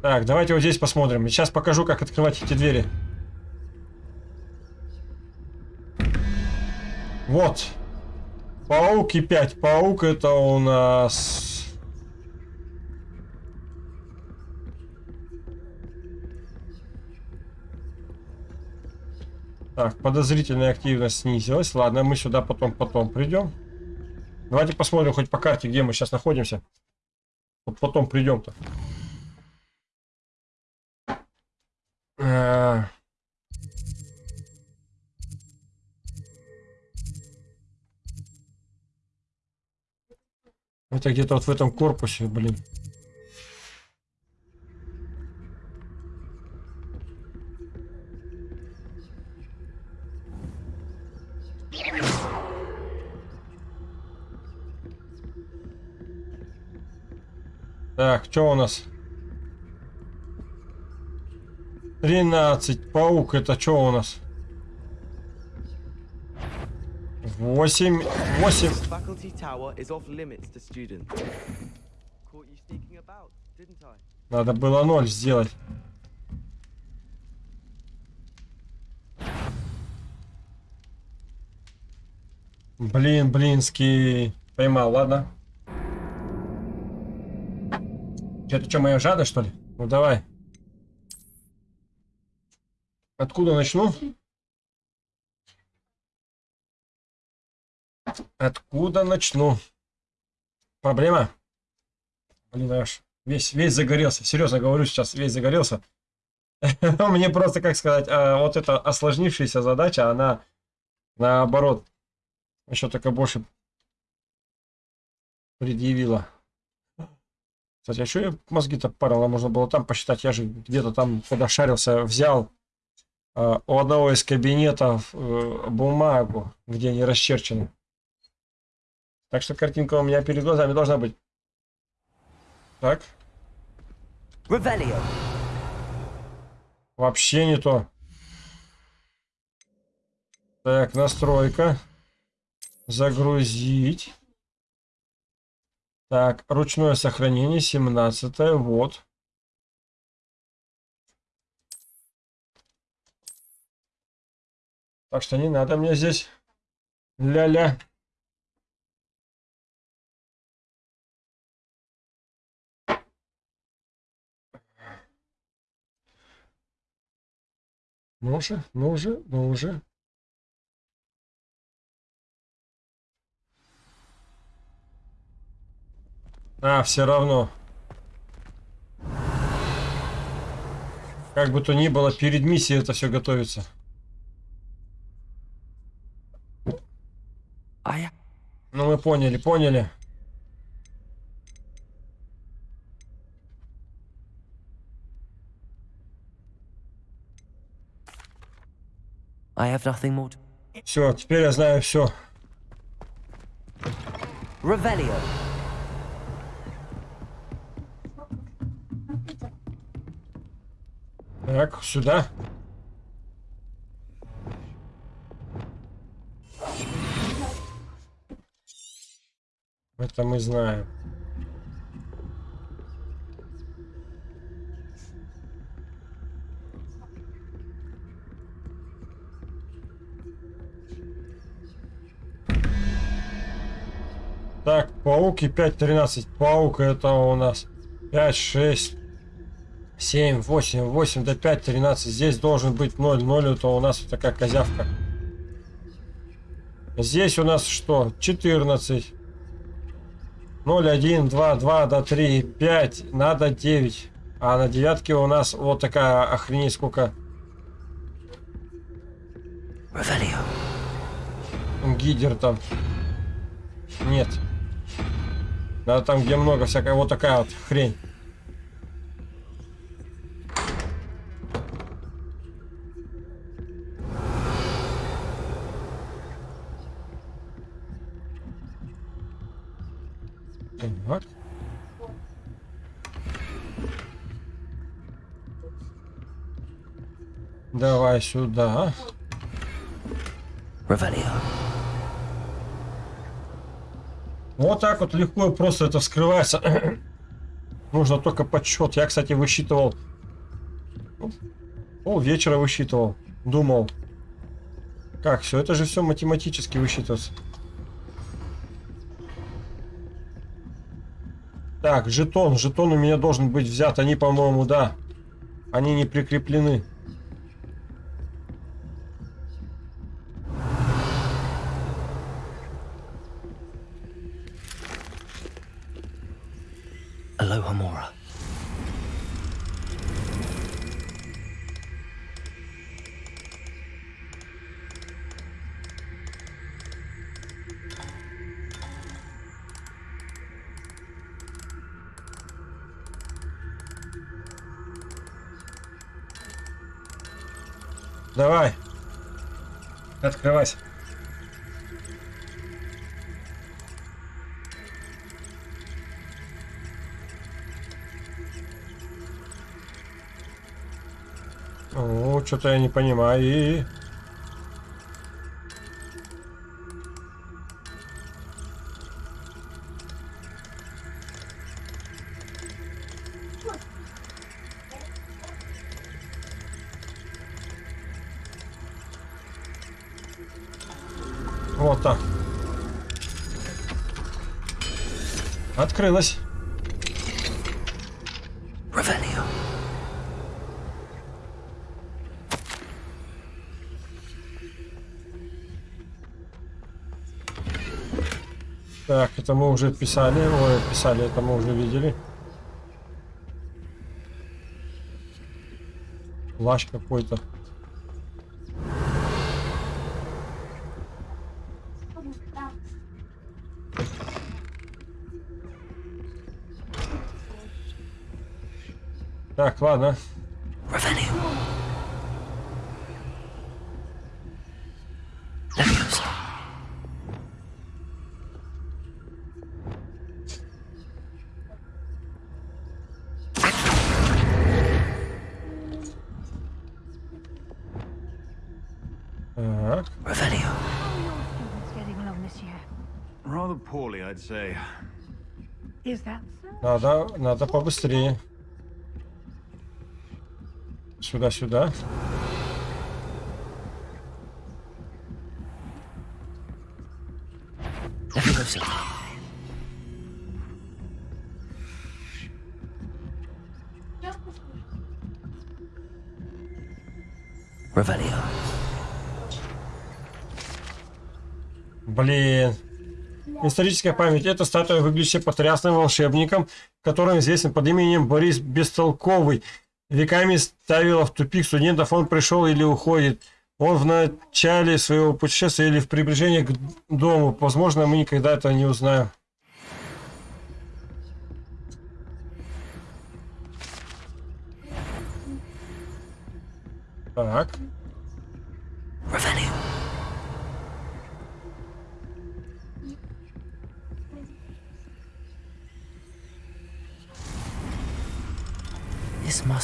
S1: Так, давайте вот здесь посмотрим. Сейчас покажу, как открывать эти двери. Вот. Паук и 5. Паук это у нас... Так, подозрительная активность снизилась. Ладно, мы сюда потом потом придем. Давайте посмотрим хоть по карте, где мы сейчас находимся. Вот потом придем-то. Это где-то вот в этом корпусе, блин. Так, что у нас? 13. Паук, это что у нас?
S6: Didn't I?
S1: Надо было 0 сделать. Блин, блинский. Поймал, ладно. Это что, моя жада, что ли? Ну давай. Откуда начну? Откуда начну? Проблема? Блин, аж весь, весь загорелся. Серьезно говорю сейчас, весь загорелся. Мне просто, как сказать, а, вот эта осложнившаяся задача, она наоборот еще только больше предъявила. Кстати, а что мозги-то парил? А можно было там посчитать. Я же где-то там, когда шарился, взял э, у одного из кабинетов э, бумагу, где они расчерчены. Так что картинка у меня перед глазами должна быть. Так,
S4: Revelio.
S1: вообще не то. Так, настройка. Загрузить. Так, ручное сохранение, 17 вот. Так что не надо мне здесь ля-ля. Ну же, ну же, ну же. А, все равно. Как бы то ни было, перед миссией это все готовится.
S4: I
S1: Ну, мы поняли, поняли.
S4: I have nothing more to...
S1: Все, теперь я знаю все.
S4: Revelio.
S1: Так, сюда. Это мы знаем. Так, паук и 5.13. Паук это у нас 5, 6, 7, 8, 8 до 5, 13. Здесь должен быть 0. 0 это у нас вот такая козявка. Здесь у нас что? 14. 0, 1, 2, 2 до 3, 5. Надо 9. А на девятке у нас вот такая охренеть сколько гидер там. Нет. Надо там, где много всякой вот такая вот хрень. Так. Давай сюда.
S4: Revelio.
S1: Вот так вот легко и просто это вскрывается. Нужно только подсчет. Я, кстати, высчитывал. ну, Пол вечера высчитывал. Думал. Как, все это же все математически высчитывается. Так, жетон. Жетон у меня должен быть взят. Они, по-моему, да. Они не прикреплены.
S4: Aloha Mora.
S1: Давай. Открывайся. О, что-то я не понимаю. Вот так. Открылась.
S4: Revelio.
S1: Так, это мы уже писали. Ой, писали, это мы уже видели. Плащ какой-то. Так, ладно. Надо, надо побыстрее. Сюда, сюда.
S4: Leviosa. Revelio.
S1: Блин. Историческая память. Эта статуя выглядит потрясным волшебником, которым известен под именем Борис Бестолковый. Веками ставила в тупик студентов, он пришел или уходит. Он в начале своего путешествия или в приближении к дому. Возможно, мы никогда это не узнаем. Так.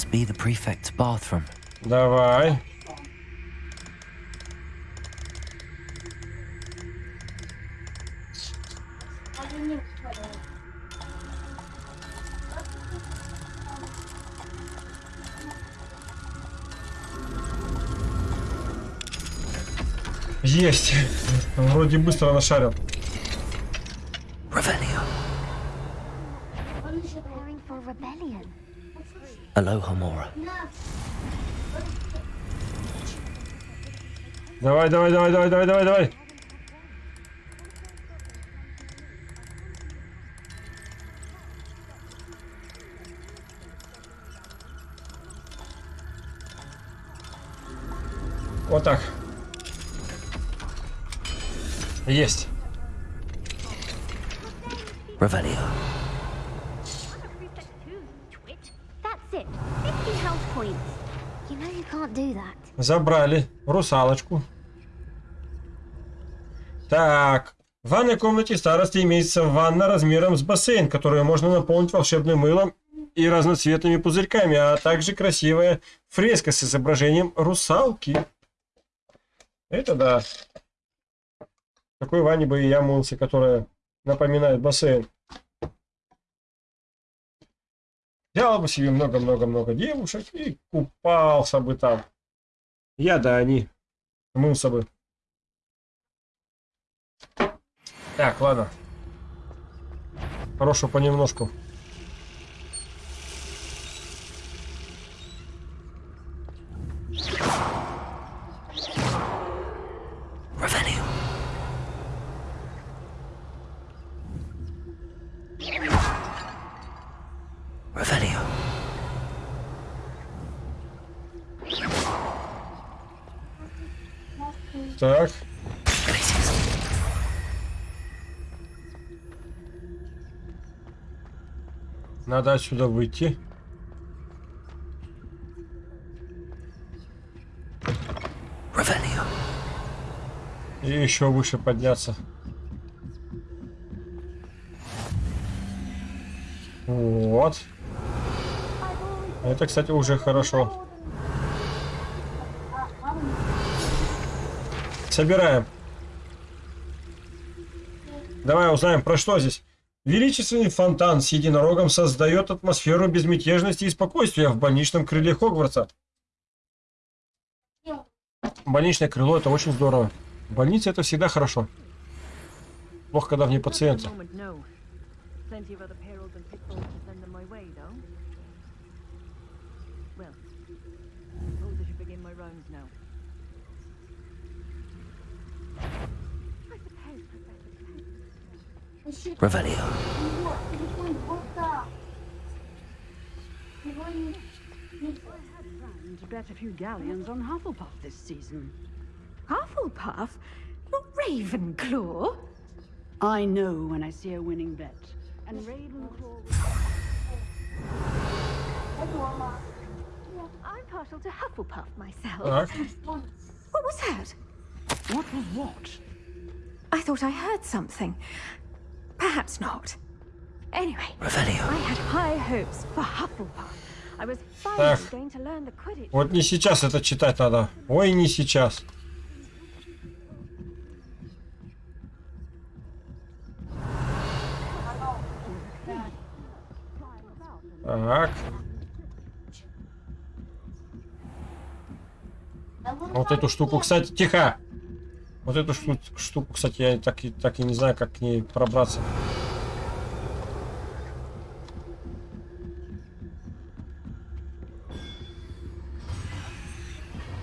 S4: Must be the prefect's bathroom.
S1: Давай. Есть. Вроде быстро нашарил.
S4: Revelio.
S7: Preparing for rebellion.
S4: Alohomora.
S1: Давай, давай, давай, давай, давай, давай, давай. Вот так. Есть.
S4: Revelio.
S7: Twit. That's it. 50 health points.
S1: Забрали русалочку. Так. В ванной комнате старости имеется ванна размером с бассейн, которую можно наполнить волшебным мылом и разноцветными пузырьками, а также красивая фреска с изображением русалки. Это да. В такой ванне бы и я мылся, которая напоминает бассейн. Взял бы себе много-много-много девушек и купался бы там. Я да они. Мылся бы. Так, ладно. Хорошего понемножку. Отсюда выйти. И еще выше подняться. Вот. Это, кстати, уже хорошо. Собираем. Давай узнаем, про что здесь. Величественный фонтан с единорогом создает атмосферу безмятежности и спокойствия в больничном крыле Хогвартса. Больничное крыло это очень здорово. Больница это всегда хорошо. Плохо, когда в ней пациенты.
S8: now.
S4: Revelio.
S2: want to bet a few galleons on Hufflepuff this season.
S3: Hufflepuff? Not Ravenclaw?
S2: I know when I see a winning bet. And Ravenclaw...
S3: I'm partial to Hufflepuff myself. What was that?
S2: What was what?
S3: I thought I heard something. Perhaps not. Anyway,
S4: Revelio.
S3: I had high hopes for Hufflepuff. I was finally going to learn the Quidditch.
S1: Вот не сейчас это читать надо. Ой, не сейчас. Так. Вот эту штуку, кстати, тихо. Вот эту шту- штуку, кстати, я так и, так и не знаю, как к ней пробраться.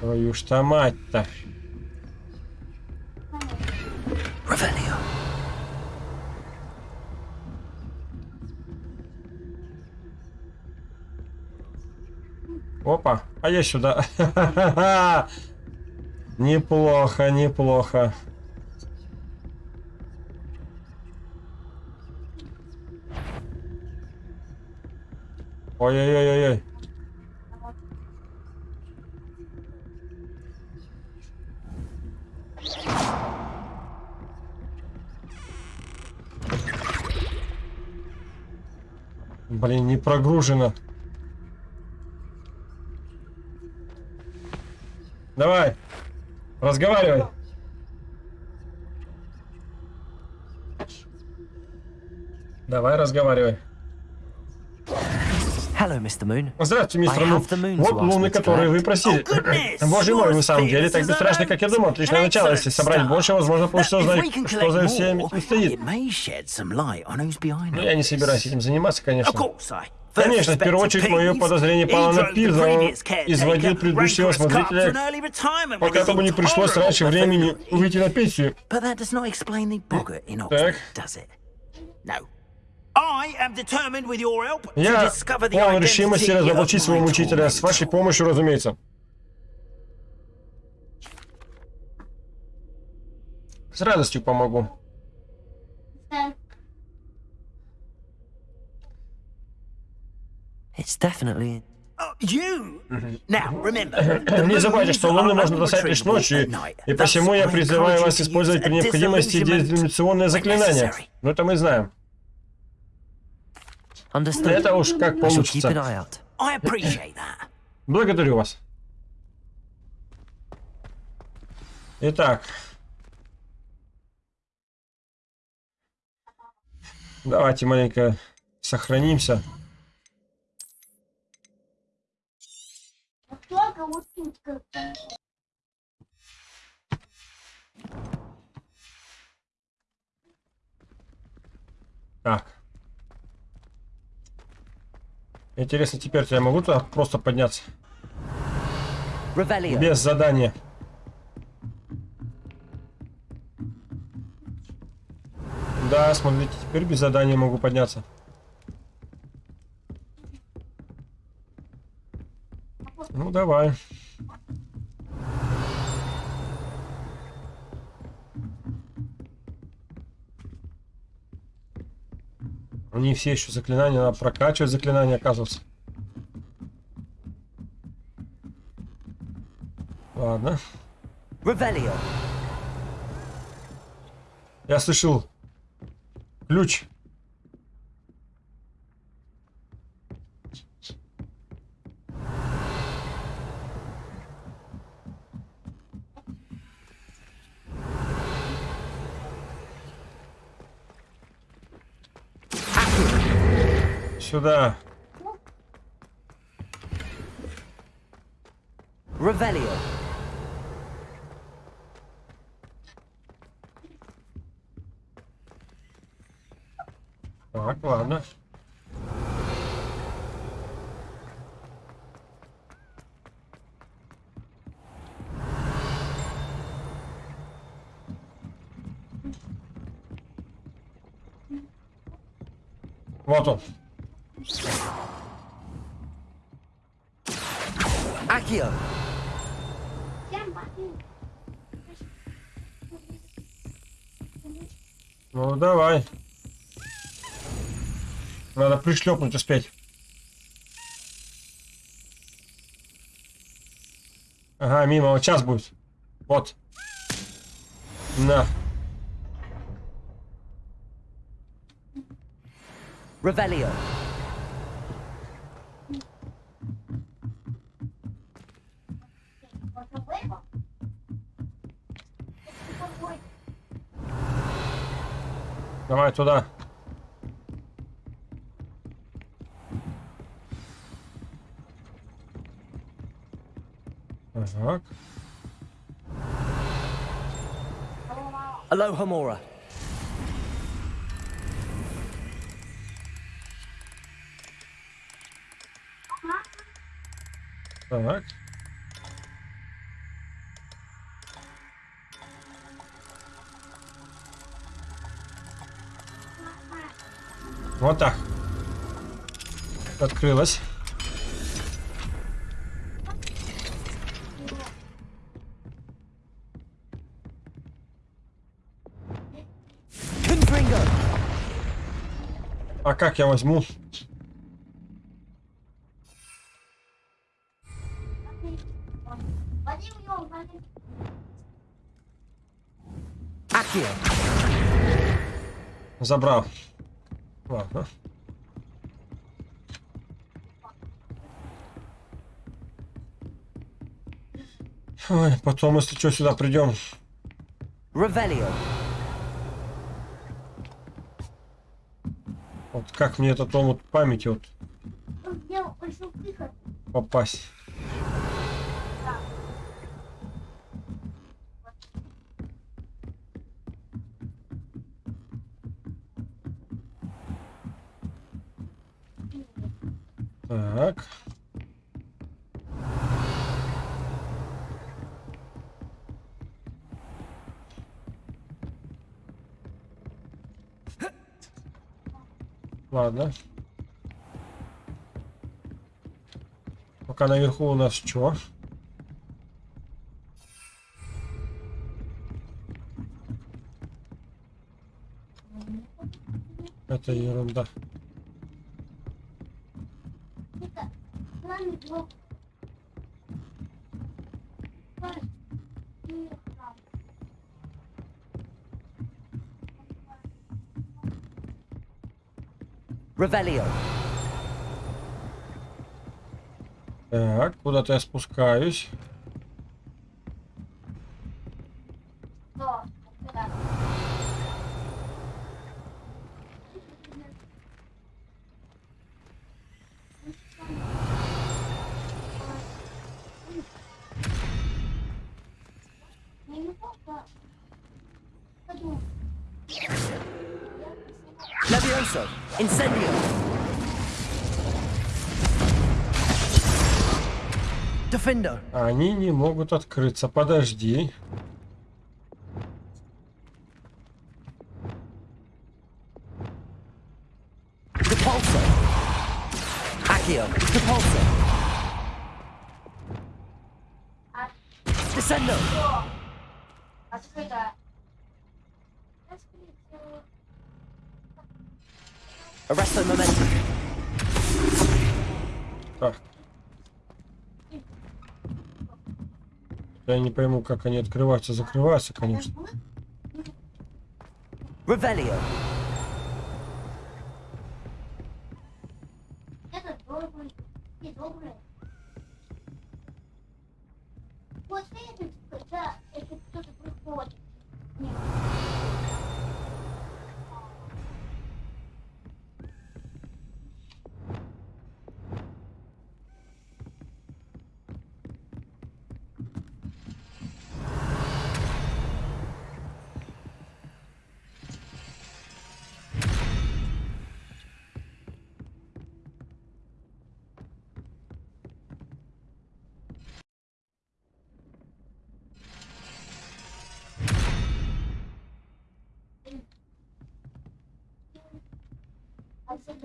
S1: Твою ж то мать-то. Опа, а я сюда. Неплохо, неплохо. Ой-ой-ой-ой. Блин, не прогружено. Давай. Разговаривай. Давай, разговаривай.
S4: Hello, Mr. Moon.
S1: Здравствуйте, мистер Мун. Вот луны, которые вы просили.
S9: Oh.
S1: Боже мой, на самом деле, так
S9: a
S1: как я думал. Отличное начало. Если собрать больше, возможно, получится узнать, что за
S9: collect
S1: всем
S9: more,
S1: этим стоит. Но
S9: all
S1: я не собираюсь этим заниматься, конечно. Конечно, в первую очередь мое подозрение пало на Пирза. Он изводил предыдущего смотрителя, пока тому не пришлось раньше времени выйти на пенсию. Так. Я полон решимости разоблачить своего
S9: my
S1: мучителя. С вашей помощью, разумеется. С радостью помогу.
S4: It's definitely.
S9: Oh, remember, the
S1: Не забывайте, что луны
S9: are
S1: можно достать лишь ночью, и посему я призываю вас использовать при необходимости дезиллюминационное заклинание.
S9: necessary.
S1: Ну это мы знаем. Это уж как получится. Благодарю вас. Итак. Давайте маленько сохранимся. Так. Интересно, теперь я могу туда просто подняться?
S4: Revelio.
S1: Без задания. Да, смотрите, теперь без задания могу подняться. Ну, давай. Не все еще заклинания, надо прокачивать заклинания, оказывается. Ладно.
S4: Revelio.
S1: Я слышал ключ. Сюда.
S4: Revelio.
S1: Так, ладно. Вот он.
S5: Accio.
S1: Ну, давай. Надо пришлепнуть успеть. Ага, мимо, вот сейчас будет. Вот. На.
S5: Revelio.
S1: Туда. Так.
S5: Aloha Mora.
S1: Так. Вот так. Открылась. А как я возьму? Забрал. Ладно. Ой, потом, если что, сюда придем.
S5: Revelio.
S1: Вот как мне этот омут памяти вот попасть. Ладно. Пока наверху у нас что? Это ерунда.
S5: Revelio.
S1: Так, куда-то я спускаюсь.
S5: Levioso. Incendio. Defendo.
S1: Они не могут открыться. Подожди. Как они открываются, закрываются, конечно.
S5: Revelio.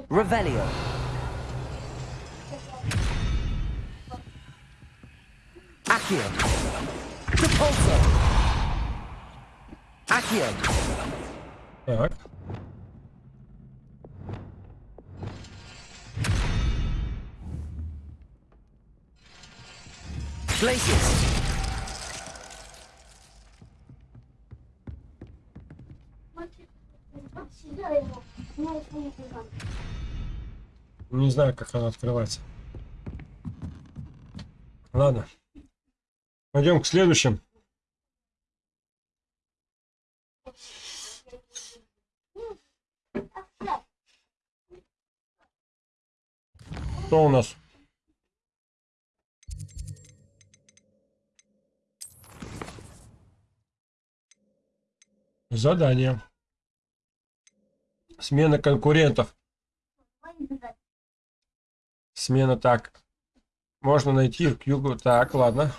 S5: Revelio. Accio. Repulsor. Accio. Yeah.
S1: Не знаю, как она открывается. Ладно. Пойдем к следующим. Что у нас? Задание. Смена конкурентов. Смена так. Можно найти к югу. Так, ладно.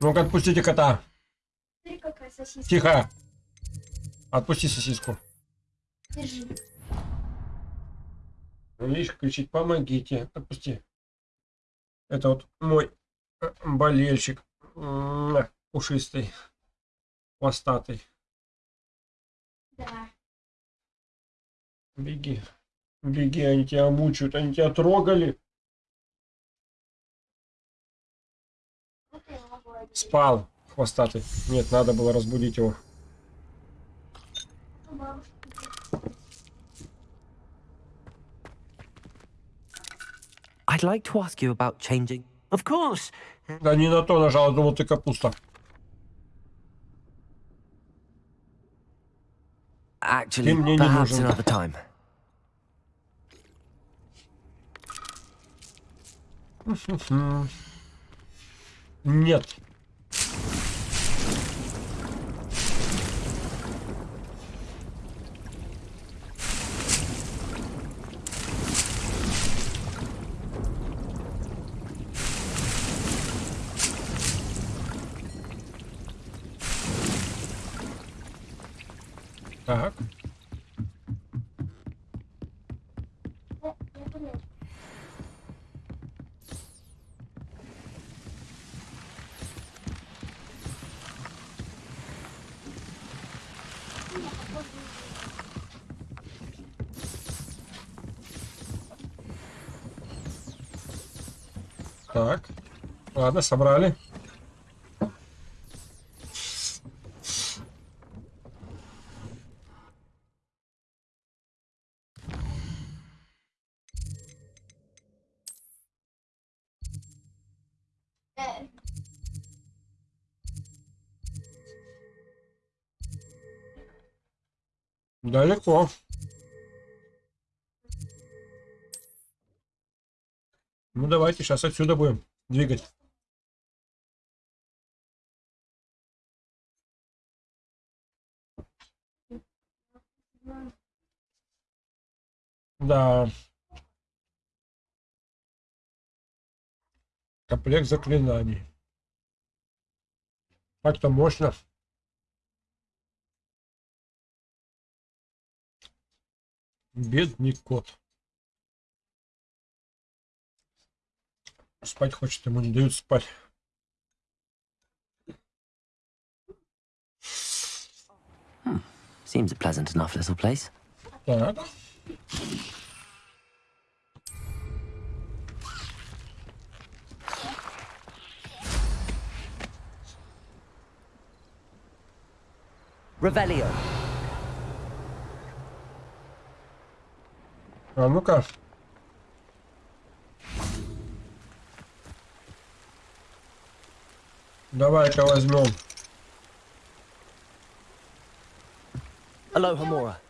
S1: Ну-ка, отпустите кота. Тихо. Отпусти сосиску. Видишь, кричит, помогите. Отпусти. Это вот мой э, болельщик. Пушистый. Хвостатый.
S7: Да.
S1: Беги. Беги, они тебя мучают, они тебя трогали. Спал хвостатый. Нет, надо было разбудить его.
S5: I'd like to ask you about changing. Of course.
S1: Да не на то нажал, думал ты капуста.
S5: Actually,
S1: Ты мне не нужен.
S5: another time.
S1: Нет. Так. Так. Ладно, собрали. Далеко. Ну давайте сейчас отсюда будем двигать. Да. Комплект заклинаний. Так-то мощно. Бедный кот. Спать хочет, ему не дают спать.
S5: Seems a pleasant enough little place.
S1: Так.
S5: Revelio.
S1: А ну-ка. Давай-ка возьмем.
S5: Aloha Mora.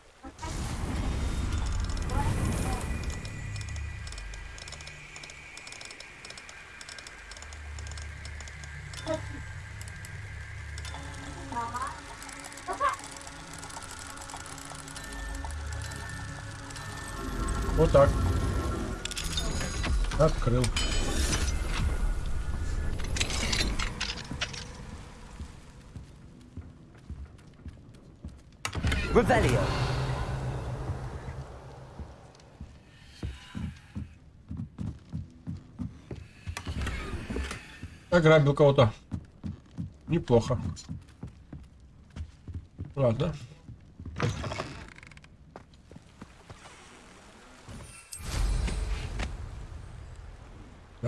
S1: Открыл.
S5: Ревелио.
S1: Ограбил кого-то. Неплохо. Ладно.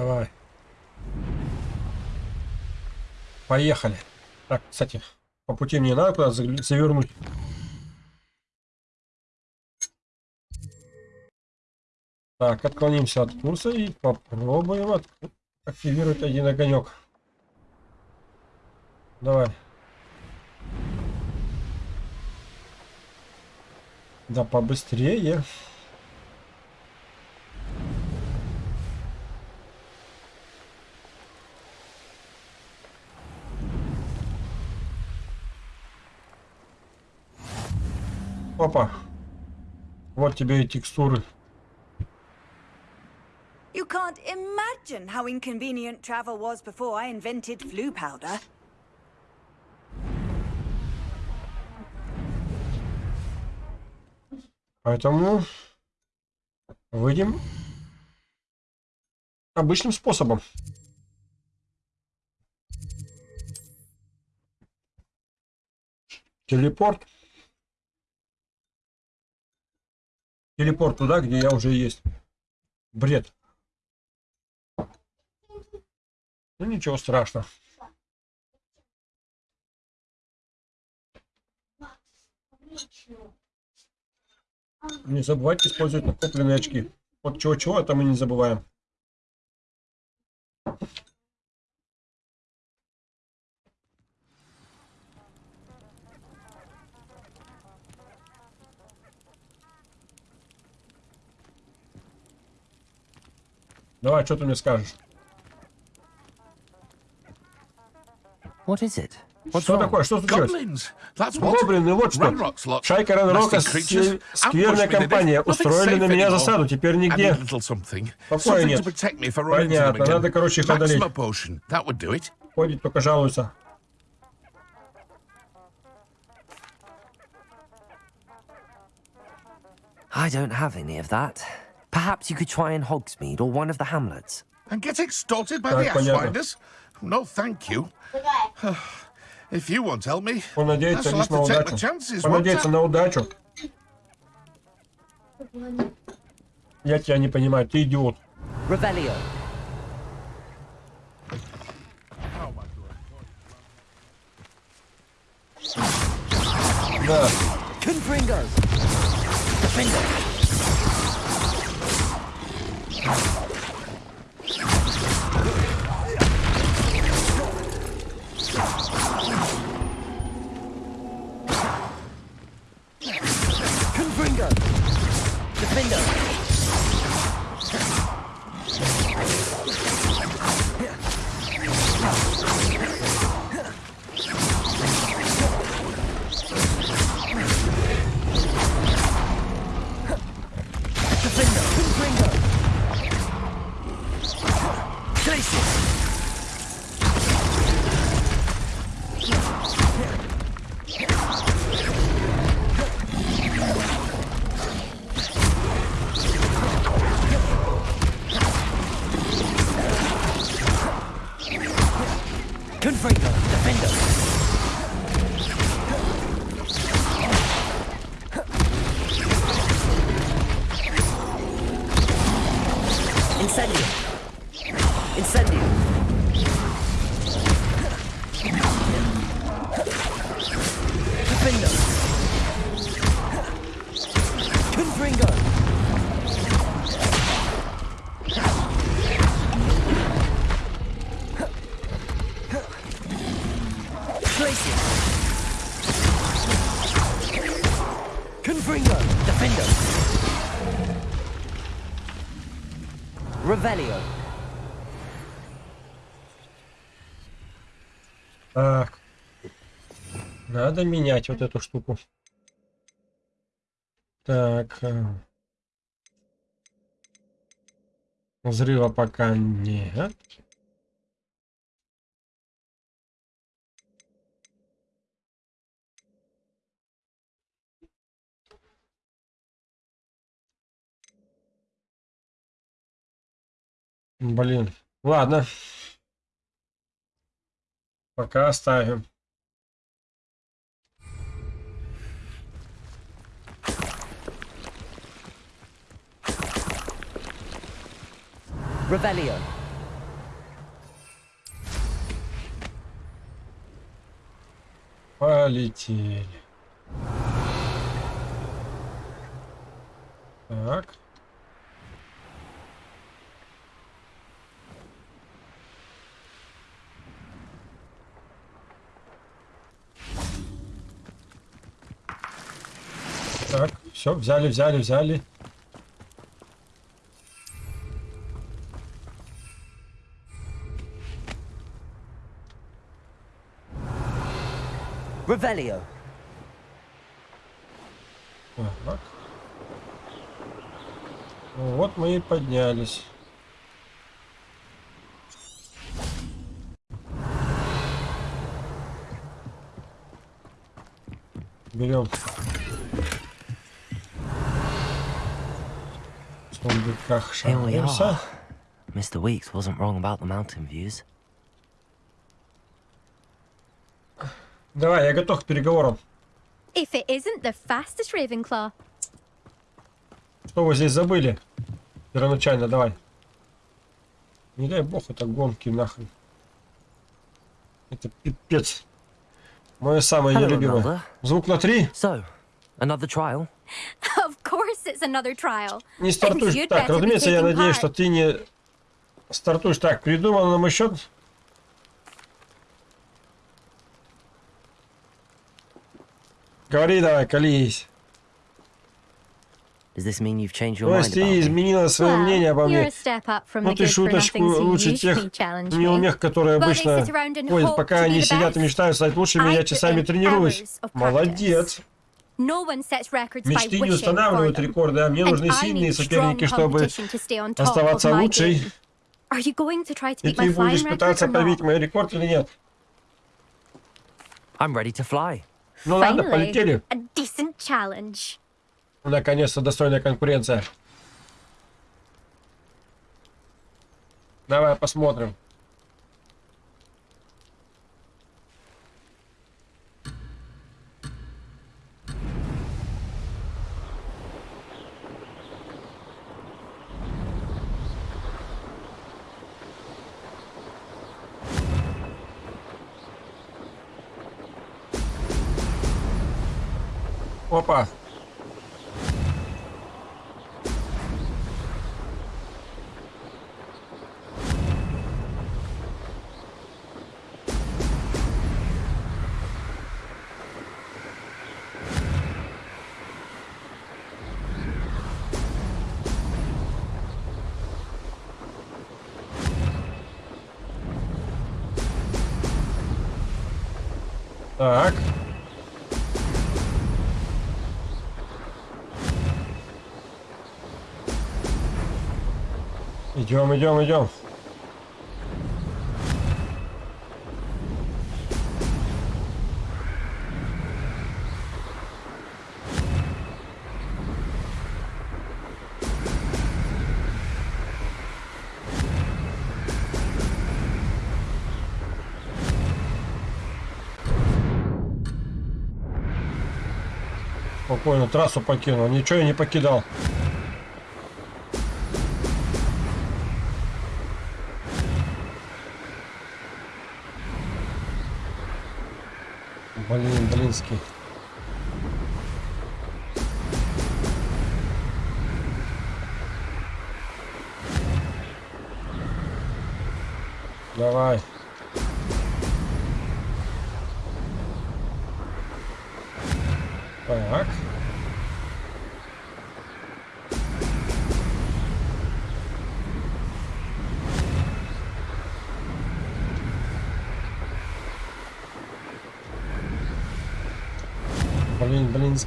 S1: Давай. Поехали. Так, кстати, по пути мне надо куда завернуть. Так, отклонимся от курса и попробуем от... активировать один огонек. Давай. Да побыстрее. Опа. Вот тебе и текстуры.
S2: You can't imagine how inconvenient travel was before I invented flu powder.
S1: Поэтому выйдем обычным способом. Телепорт. Телепорт туда, где я уже есть. Бред. Ну ничего страшного. Не забывайте использовать накопленные очки. Вот чего-чего, это мы не забываем. Давай, что ты мне скажешь?
S4: What is it? What's
S1: Что
S4: wrong?
S1: такое? Что случилось? Гоблины, вот что. Шайка
S10: creatures.
S1: скверная компания, устроили на меня засаду, теперь нигде. Покоя нет. Понятно, надо, короче, их одолеть. Ходит, только жалуется.
S4: I don't have any of that. Perhaps you could try in Hogsmeade or one of the hamlets.
S10: And get extorted by
S1: Так,
S10: the
S1: понятно.
S10: Ashwinders? No, thank you. if you won't help me,
S1: Он надеется
S10: I shall
S1: лишь
S10: have
S1: на
S10: to take my
S1: удачу.
S10: chances, won't
S1: Понадеяться
S10: I?
S1: на удачу. Я тебя не понимаю, ты идиот.
S4: Revelio.
S1: Да.
S4: Confringo. Defender. Confringo. Revelio.
S1: Так. Надо менять вот эту штуку. Так. э, Взрыва пока нет. Блин. Ладно. Пока оставим.
S4: Revelio.
S1: Полетели. Так. Так, все, взяли, взяли, взяли.
S4: Revelio.
S1: Так. Ну Вот мы и поднялись. Берем.
S4: Here we are. Mr. Weeks wasn't wrong about the mountain views.
S1: Давай, я готов к переговорам.
S3: If it isn't the fastest Ravenclaw.
S1: Что вы здесь забыли? Первоначально, давай. Не дай бог, это гонки нахрен. Это пипец. Мое самое
S4: Hello,
S1: нелюбимое. Звук на три.
S4: So, another trial?
S1: Не стартуешь так. Разумеется, я надеюсь, что ты не стартуешь так. Придумал на мой счет. Говори давай, колись.
S4: Does this mean you've changed your
S1: То
S4: mind
S1: есть ты изменила свое
S3: Well,
S1: мнение обо
S3: you're
S1: мне.
S3: a step up from
S1: Ну
S3: the
S1: ты шуточку лучше тех неумех, которые обычно ходят, пока они
S3: the
S1: сидят и мечтают стать лучшими, я часами тренируюсь.
S3: hours of practice.
S1: Молодец.
S3: No one sets records by
S1: Мечты не устанавливают рекорды, а мне
S3: And
S1: нужны
S3: I
S1: сильные
S3: need
S1: соперники,
S3: strong
S1: чтобы
S3: competition to stay on top of
S1: оставаться лучшей.
S3: game. Are you going to try to
S1: И
S3: beat my
S1: ты будешь
S3: flying record
S1: пытаться побить мой рекорд или нет?
S4: I'm ready to fly.
S1: Ну ладно,
S3: Finally,
S1: полетели.
S3: a decent challenge.
S1: Наконец-то достойная конкуренция. Давай посмотрим. Опа. Идем, идем, идем. Спокойно, трассу покинул. Ничего я не покидал. Блин,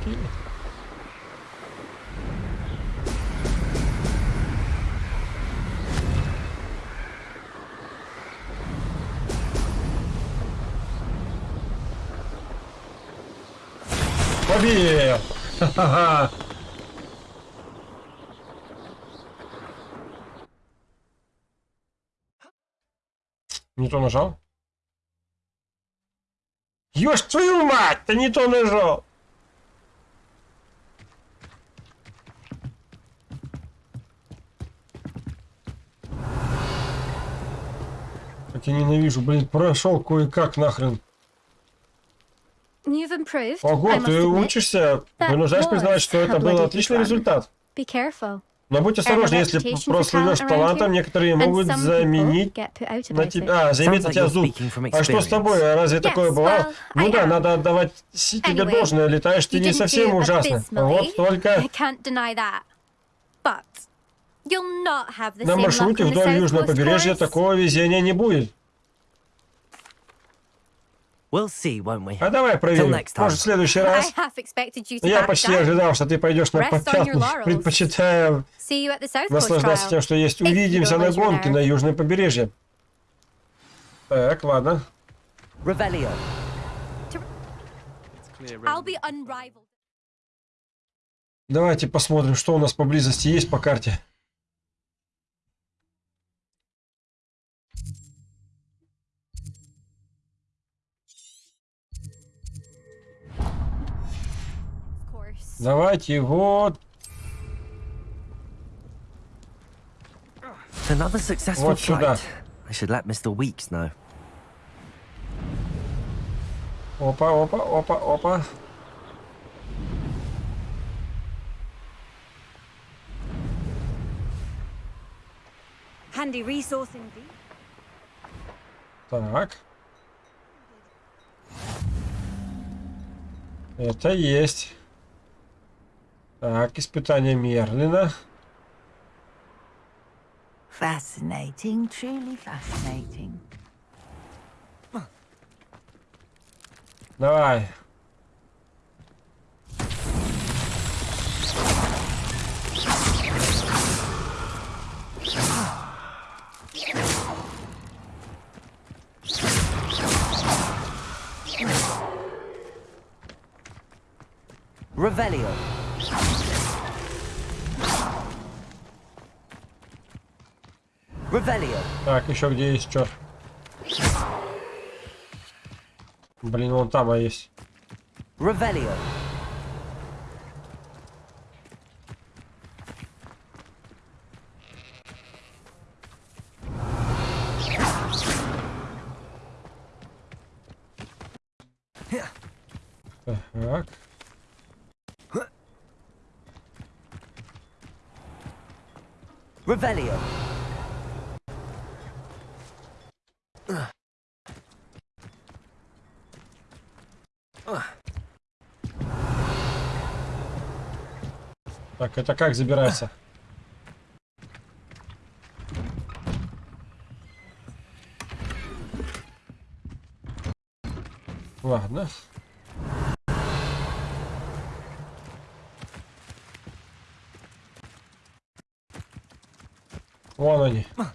S1: Блин, блинский. Победил! Ха-ха-ха! Не то нажал? Ёж твою мать, ты не то нажал. Ненавижу, блин, прошел кое-как нахрен. Ого, ты учишься, вынуждаешь признавать,
S3: was
S1: что это был отличный результат.
S3: Be careful.
S1: Но будь осторожнее, если
S3: talent around
S1: талантом, некоторые могут заменить на тебя. А, заиметь на тебя зуб. А что с тобой? Разве такое бывало?
S3: well,
S1: Ну да,
S3: am.
S1: надо отдавать тебе должное. Летаешь ты не совсем ужасно. Вот только на маршруте вдоль южного побережья такого везения не будет.
S4: We'll see, won't we?
S1: А давай проверим.
S4: next time.
S1: Может, в следующий
S3: I
S1: раз.
S3: half expected you to
S1: Я почти
S3: down.
S1: ожидал, что ты пойдешь на
S3: Rest on your
S1: попятную,
S3: laurels.
S1: предпочитая
S3: See you at the South Coast
S1: наслаждаться
S3: trial.
S1: тем, что есть. Увидимся на гонке на южном побережье. Так, ладно.
S4: Revelio.
S6: Clear
S3: I'll be unrivaled.
S1: Давайте посмотрим, что у нас поблизости есть по карте. Давайте вот
S4: Another successful
S1: Вот сюда.
S4: flight. I should let Mr. Weeks know.
S1: Опа, опа, опа, опа.
S2: Handy resource indeed.
S1: Так. Это есть. Так, испытание Мерлина.
S2: Fascinating, truly fascinating.
S1: Давай.
S4: Revelio.
S1: Так, еще где есть что? Блин, вон там а есть.
S4: Revelio.
S1: Так.
S4: Revelio.
S1: Так, это как забирается? Ладно. Вон они. Ну,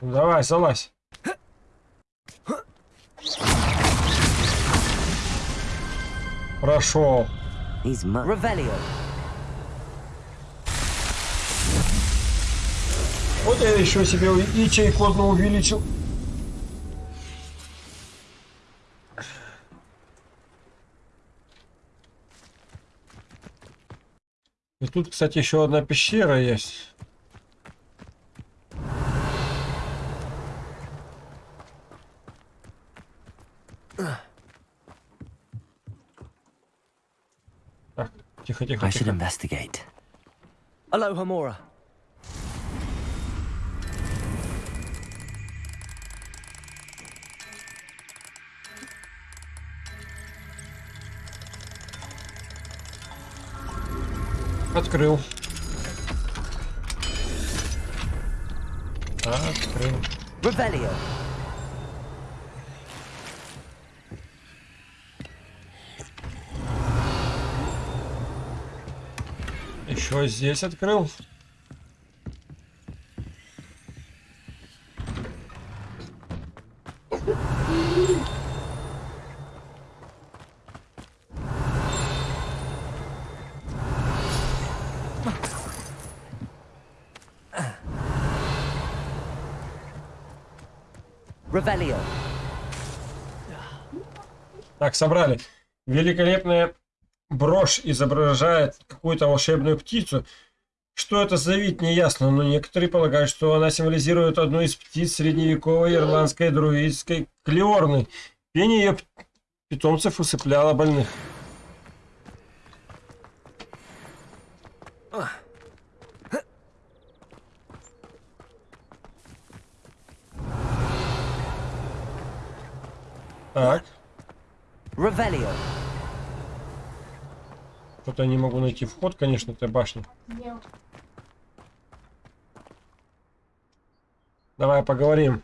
S1: Давай, залазь.
S4: Revelio.
S1: Вот я еще себе ячейку одну увеличил. И тут, кстати, еще одна пещера есть.
S4: I should
S1: тихо.
S4: investigate. Aloha Mora.
S1: Открыл. Открыл.
S4: Revelio.
S1: Еще здесь открыл. Так, собрали. Великолепная брошь изображает какую-то волшебную птицу. Что это за вид, не ясно, но некоторые полагают, что она символизирует одну из птиц средневековой ирландской друидской клеорны. Пение ее питомцев усыпляло больных. Так,
S4: Revelio.
S1: Что-то я не могу найти вход, конечно, этой башни. Давай поговорим.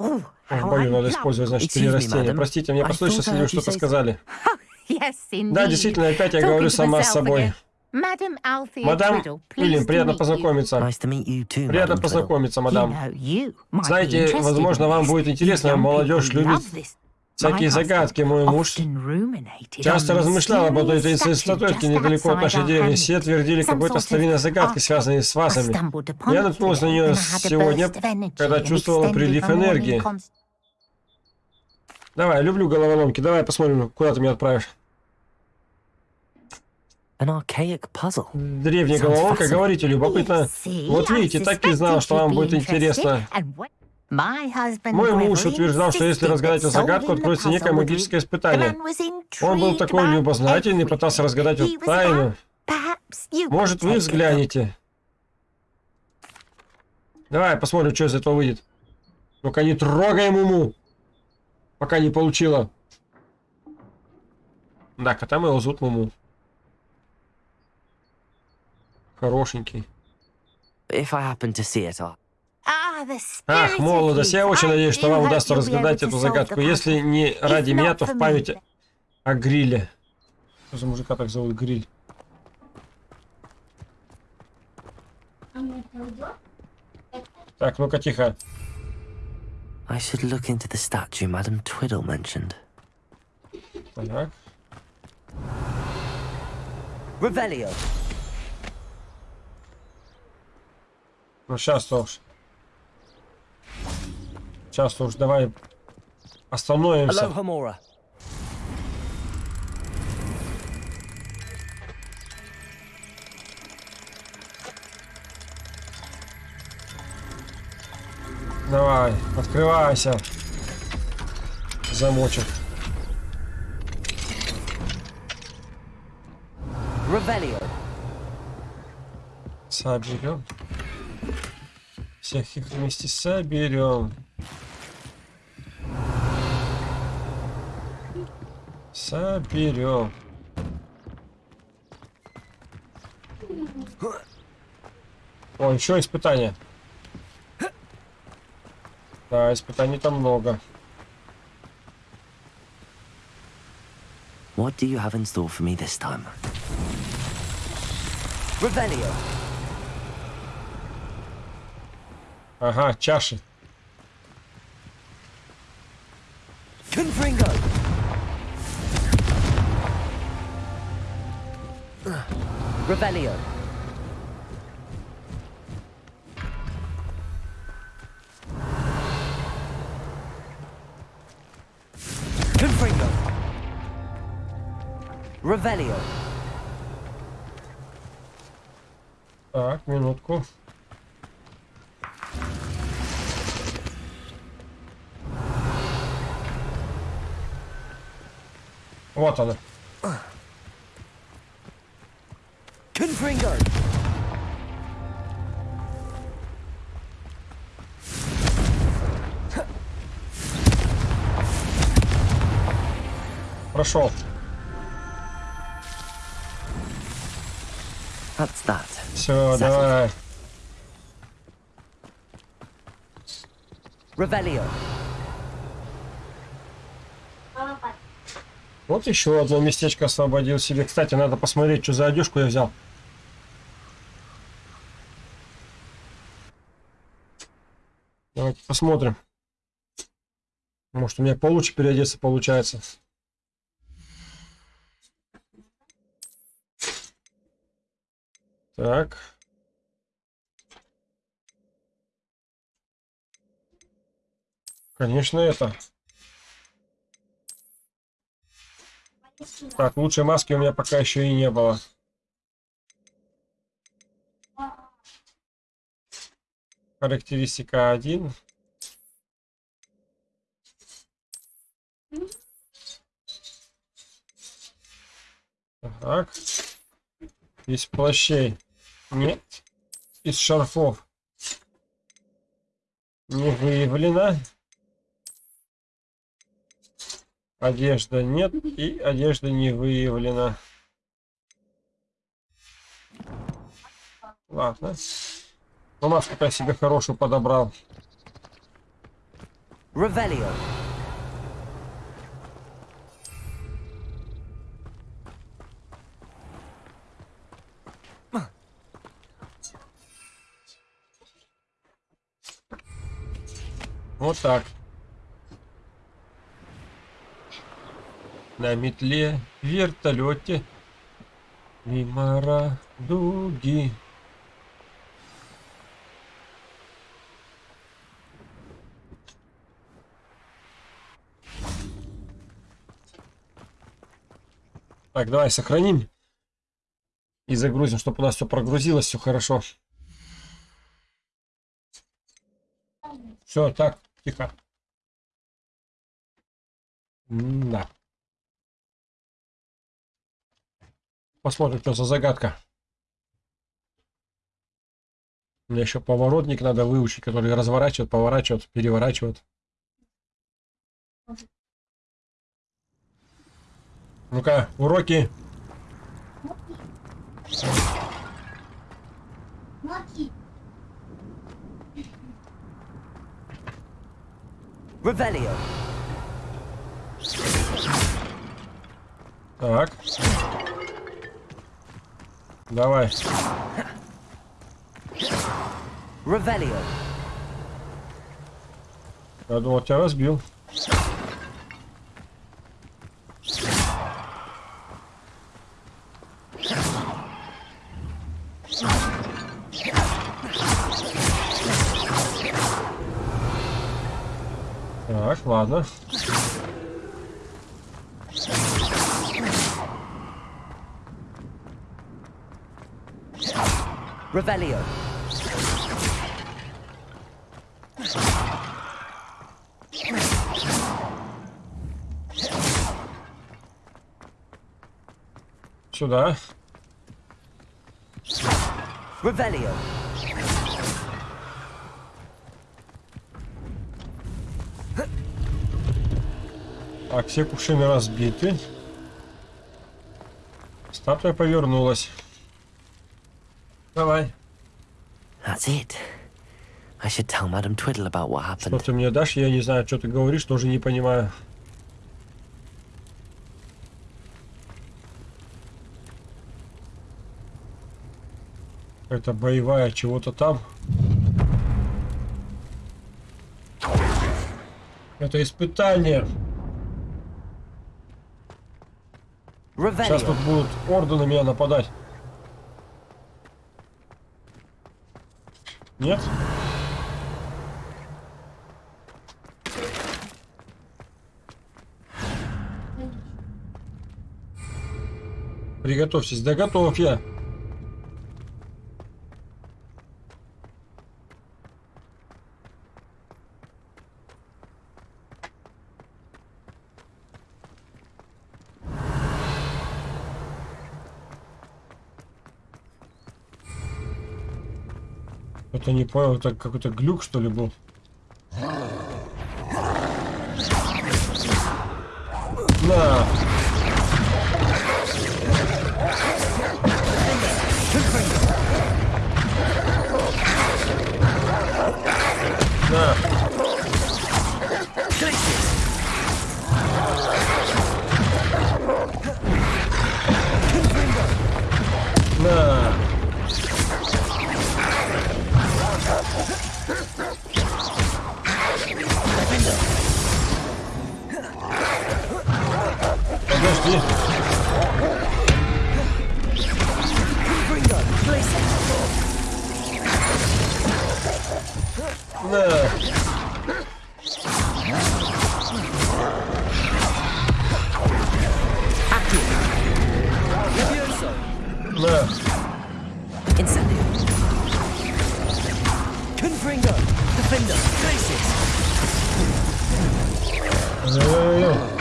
S2: How
S1: бою надо использовать, значит, перерастение.
S4: madam.
S1: Простите, мне
S4: I
S1: послышалось, что-то сказали. Да, действительно, опять я говорю сама с собой. Мадам Уильям, приятно познакомиться. Приятно познакомиться, мадам. Знаете, возможно, вам будет интересно, молодежь любит всякие загадки. Мой муж часто размышлял об этой
S7: mysterious
S1: таинственной
S7: just
S1: недалеко от нашей деревни. Все твердили какой-то старинной
S7: artifact.
S1: связанной с вазами. Я
S7: it
S1: наткнулся на нее сегодня, когда чувствовала прилив энергии. Давай, люблю головоломки. Давай посмотрим, куда ты меня отправишь. Древняя головоломка, говорите, любопытно. Вот видите, так и знал, что вам будет интересно. Мой муж утверждал, что если разгадать эту загадку, откроется некое магическое испытание. Он был такой любознательный, пытался разгадать эту тайну. Может, вы взглянете. Давай посмотрим, что из этого выйдет. Только не трогаем уму, пока не получила. Да, кота моего зовут Муму. Хорошенький.
S4: If I happen to see it, I'll...
S7: Ah, the
S1: Ах,
S7: spirit of
S1: молодость, я очень надеюсь, что вам удастся разгадать эту загадку. Если не ради меня, то в память о гриле. Что за мужика так зовут Гриль? Так, ну-ка, тихо.
S4: I should look into the statue Madam Twiddle mentioned.
S1: Так.
S4: Revelio.
S1: Ну, сейчас-то уж. Сейчас-то уж давай остановимся.
S4: Mora.
S1: Давай, открывайся. Замочек.
S4: Revelio.
S1: Соберем. Всех их вместе соберем. Соберем. О, еще испытание. Да, испытаний там много.
S4: What do you have in store for me this time? Revelio.
S1: Ага, чаши.
S4: Confringo. Revelio. Confringo. Revelio.
S1: Так, минутку. Вот она.
S4: Confringo.
S1: Прошел.
S4: That's that.
S1: Все, давай.
S4: Revelio.
S1: Вот еще одно местечко освободил себе. Кстати, надо посмотреть, что за одежку я взял. Давайте посмотрим. Может, у меня получше переодеться получается. Так. Конечно, это. Так, лучшей маски у меня пока еще и не было. Характеристика 1. Так. Из плащей. Нет. Из шарфов. Не выявлено. Одежда нет. И одежда не выявлена. Ладно. Ну, маску я себе хорошую подобрал.
S4: Revelio.
S1: Вот так. На метле, вертолете, мимо радуги. Так, давай сохраним. И загрузим, чтобы у нас все прогрузилось, все хорошо. Все, так, тихо. Да. Посмотрим, что за загадка. Мне еще поворотник надо выучить, который разворачивает, поворачивает, переворачивает. Ну-ка, уроки.
S4: Revelio.
S1: Так. Давай.
S4: Revelio.
S1: Я думал, тебя разбил. Так, ладно.
S4: Revelio.
S1: Сюда.
S4: Revelio.
S1: Так, все кувшины разбиты. Статуя повернулась. Давай.
S4: That's it. I should tell Madame Twiddle about what
S1: Что
S4: happened.
S1: ты мне дашь? Я не знаю, что ты говоришь, тоже не понимаю. Это боевая чего-то там. Это испытание. Сейчас тут будут орды на меня нападать. Нет? Приготовьтесь, да готов я. Это не понял, это какой-то глюк что ли был? Да.
S5: Incendio. Confringo. Defender. Glacius.
S1: Ой-ой-ой.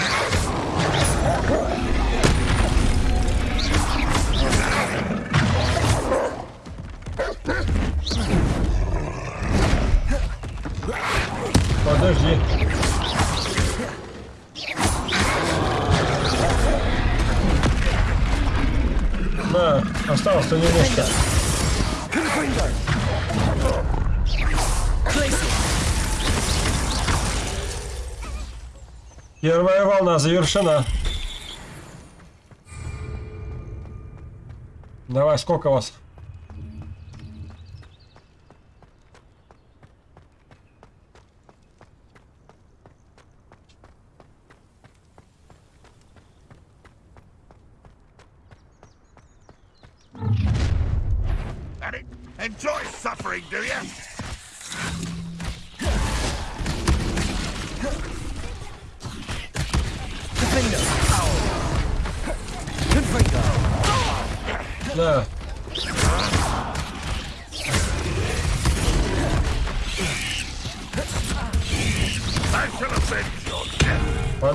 S1: Первая волна завершена. Давай, сколько вас?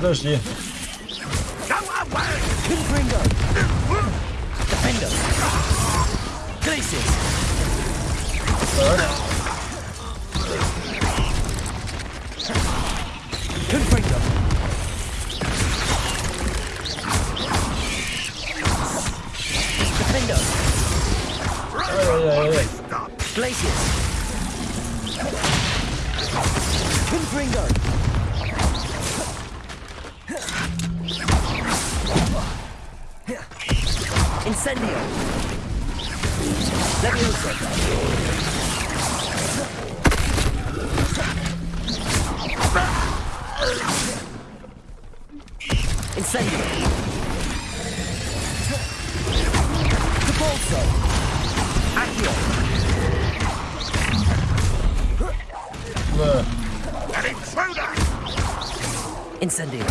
S10: Death.
S1: Подожди.
S10: Go
S5: Incendio.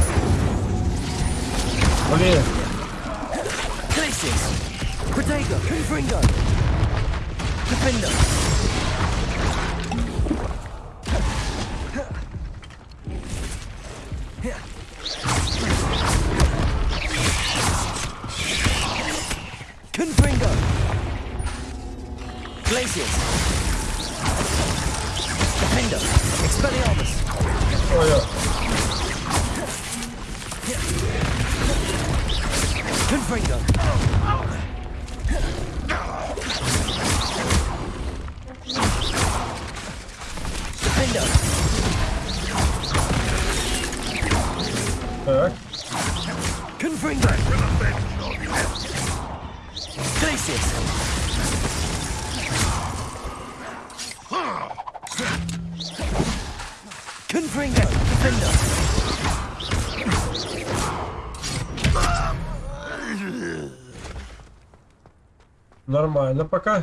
S1: Нормально пока.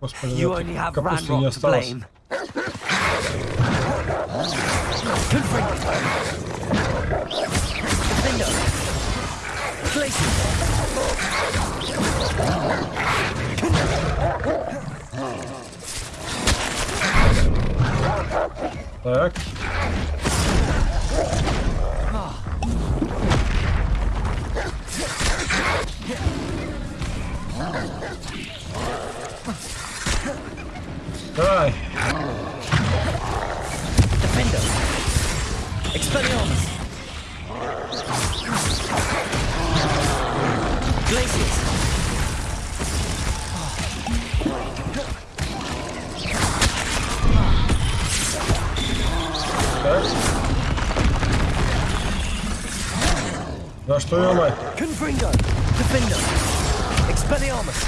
S1: Господи, капусты не осталось. Так. Давай.
S5: Defender. Expelliarmus. Glacius.
S1: Так. Да что я мать?
S5: Confringo. Defender. Expelliarmus!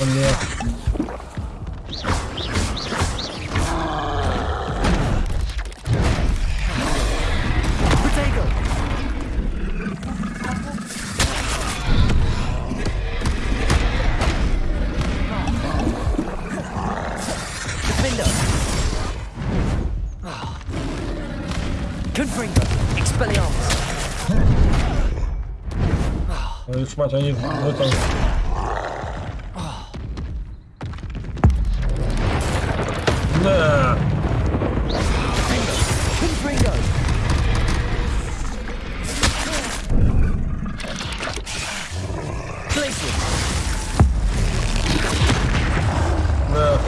S5: Oh yeah. Dobra, to nie
S1: no to...
S5: Nie.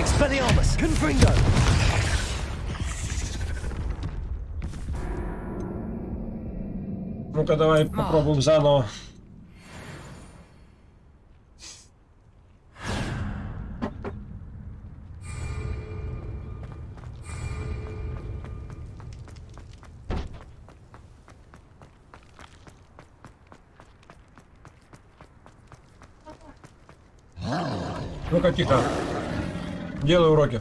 S1: Expelliarmus, Confringo!
S5: Ну-ка давай попробуем. уроки-то? Делай уроки.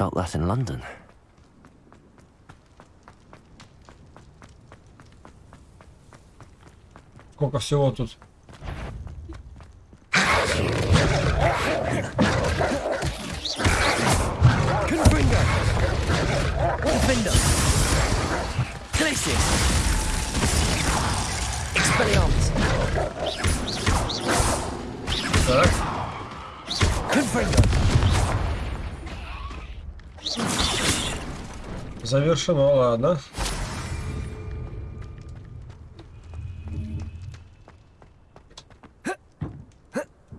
S4: felt that in London.
S5: Kuinka joutus?
S1: Confringo! Wolfindo! Glacius!
S5: Завершено, ладно.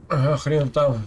S5: Хрен там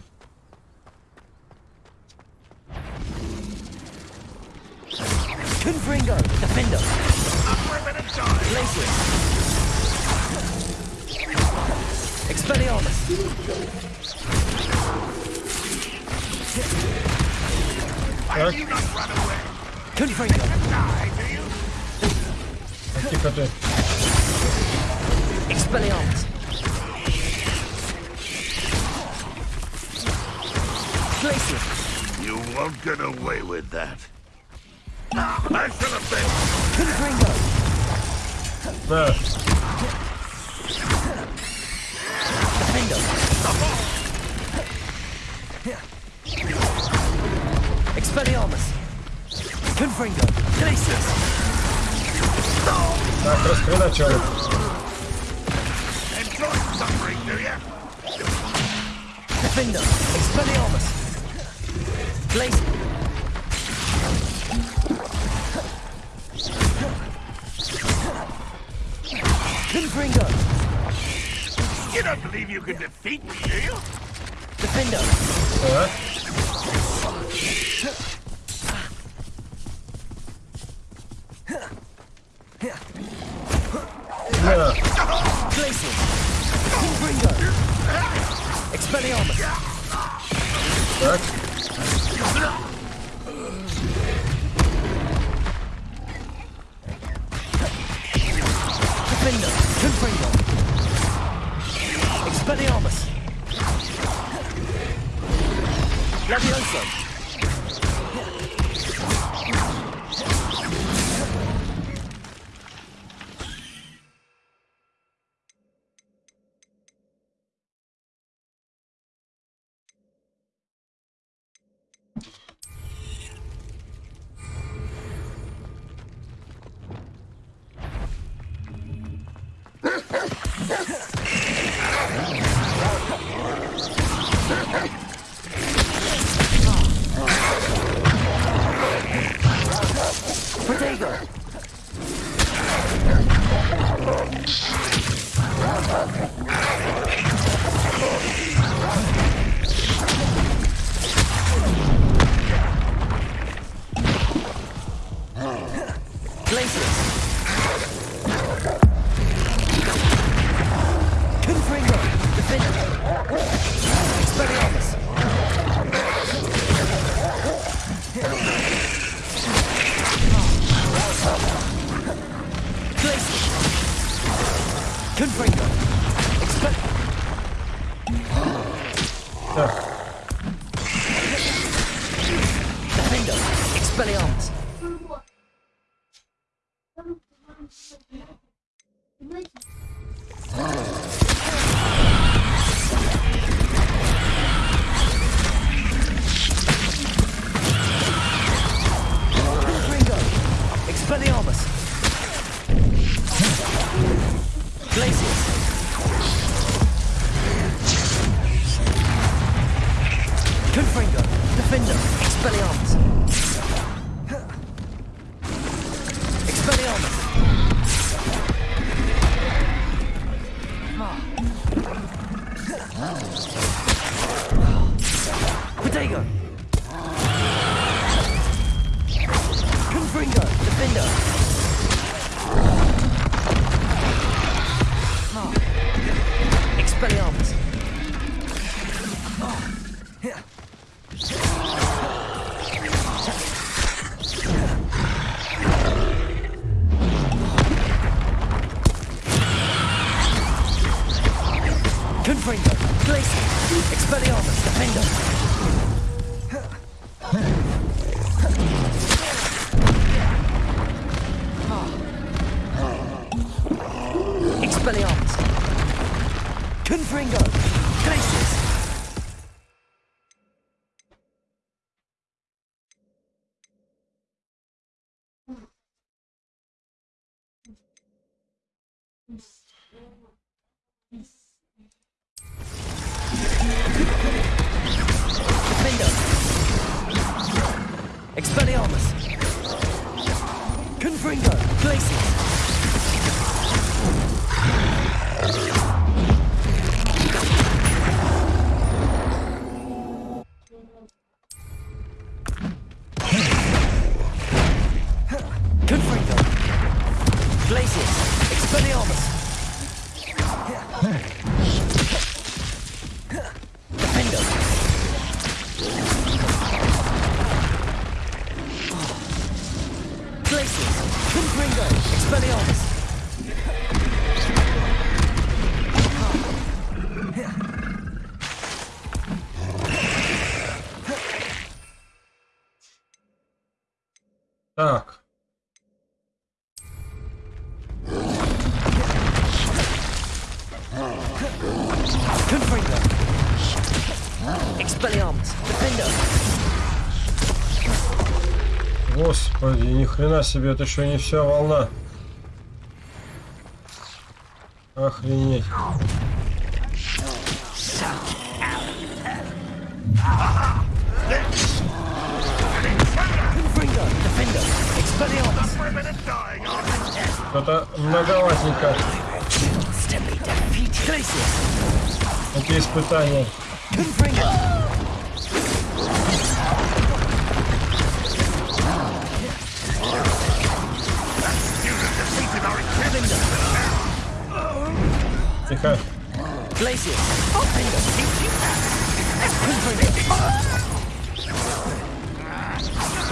S1: Defender, Expelliarmus. Хрена себе, это еще не вся волна. Охренеть. Что-то многоватенько эти испытания.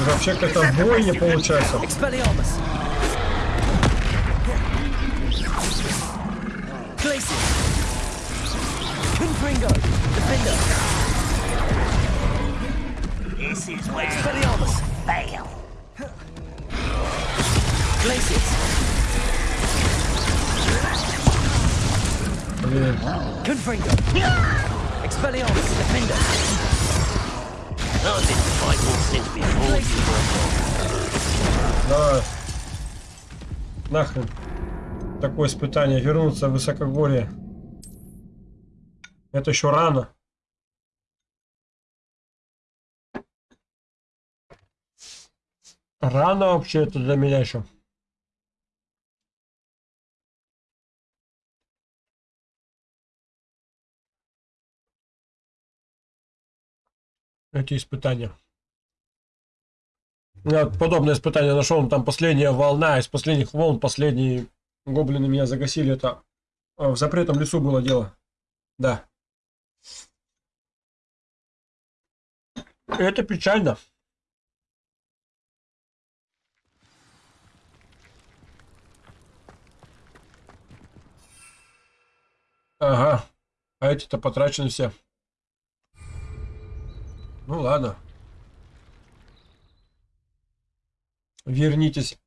S1: Это вообще какая-то бойня получается.
S5: Expelliarmus. Glacius. Confringo. Defender.
S9: This is where
S5: Expelliarmus.
S9: fail.
S5: Glacius.
S1: Блин.
S5: Confringo. Expelliarmus. Defender.
S1: Давай. Нахрен. Такое испытание. Вернуться в высокогорье. Это еще рано. Рано вообще это для меня еще. Эти испытания. Я подобное испытание нашел, там последняя волна, из последних волн последние гоблины меня загасили. Это э, в запретном лесу было дело. Да. Это печально. Ага. А эти-то потрачены все. Ну ладно. Вернитесь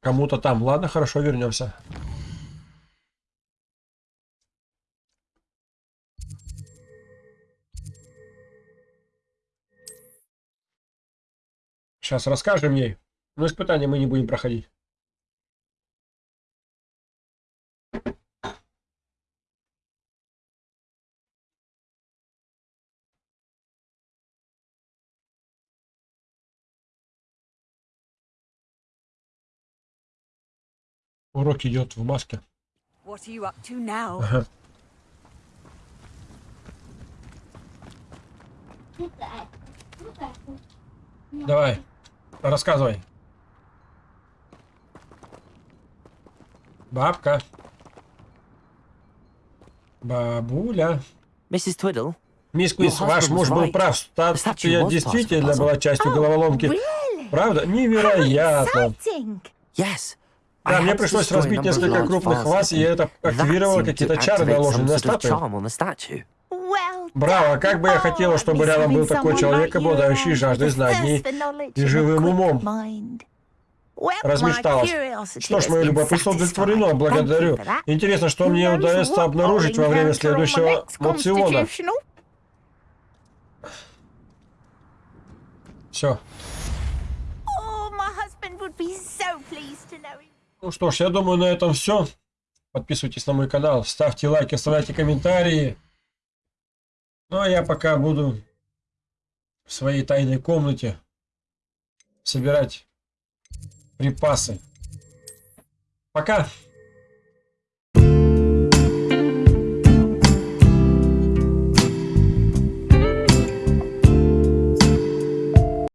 S1: кому-то там. Ладно, хорошо, вернемся. Сейчас расскажем ей. Но испытания мы не будем проходить. Урок идет в маске. Ага. Давай, рассказывай. Бабка. Бабуля.
S4: Mrs. Twiddle?
S1: Мисс Квиз, ваш муж был прав. Статуя действительно была частью головоломки. Правда? Невероятно.
S4: Yes.
S1: Да, мне пришлось разбить несколько крупных ваз, и это активировало какие-то чары, наложенные на статую. Браво, как бы я хотела, чтобы рядом был такой человек, обладающий жаждой знаний и живым умом. Размечталась. Что ж, мое любопытство удовлетворено, благодарю. Интересно, что мне удастся обнаружить во время следующего мопсиона. Все.
S7: Oh, my husband would be so pleased to know him.
S1: Ну что ж, я думаю, на этом все. Подписывайтесь на мой канал, ставьте лайки, оставляйте комментарии. Ну а я пока буду в своей тайной комнате собирать припасы. Пока!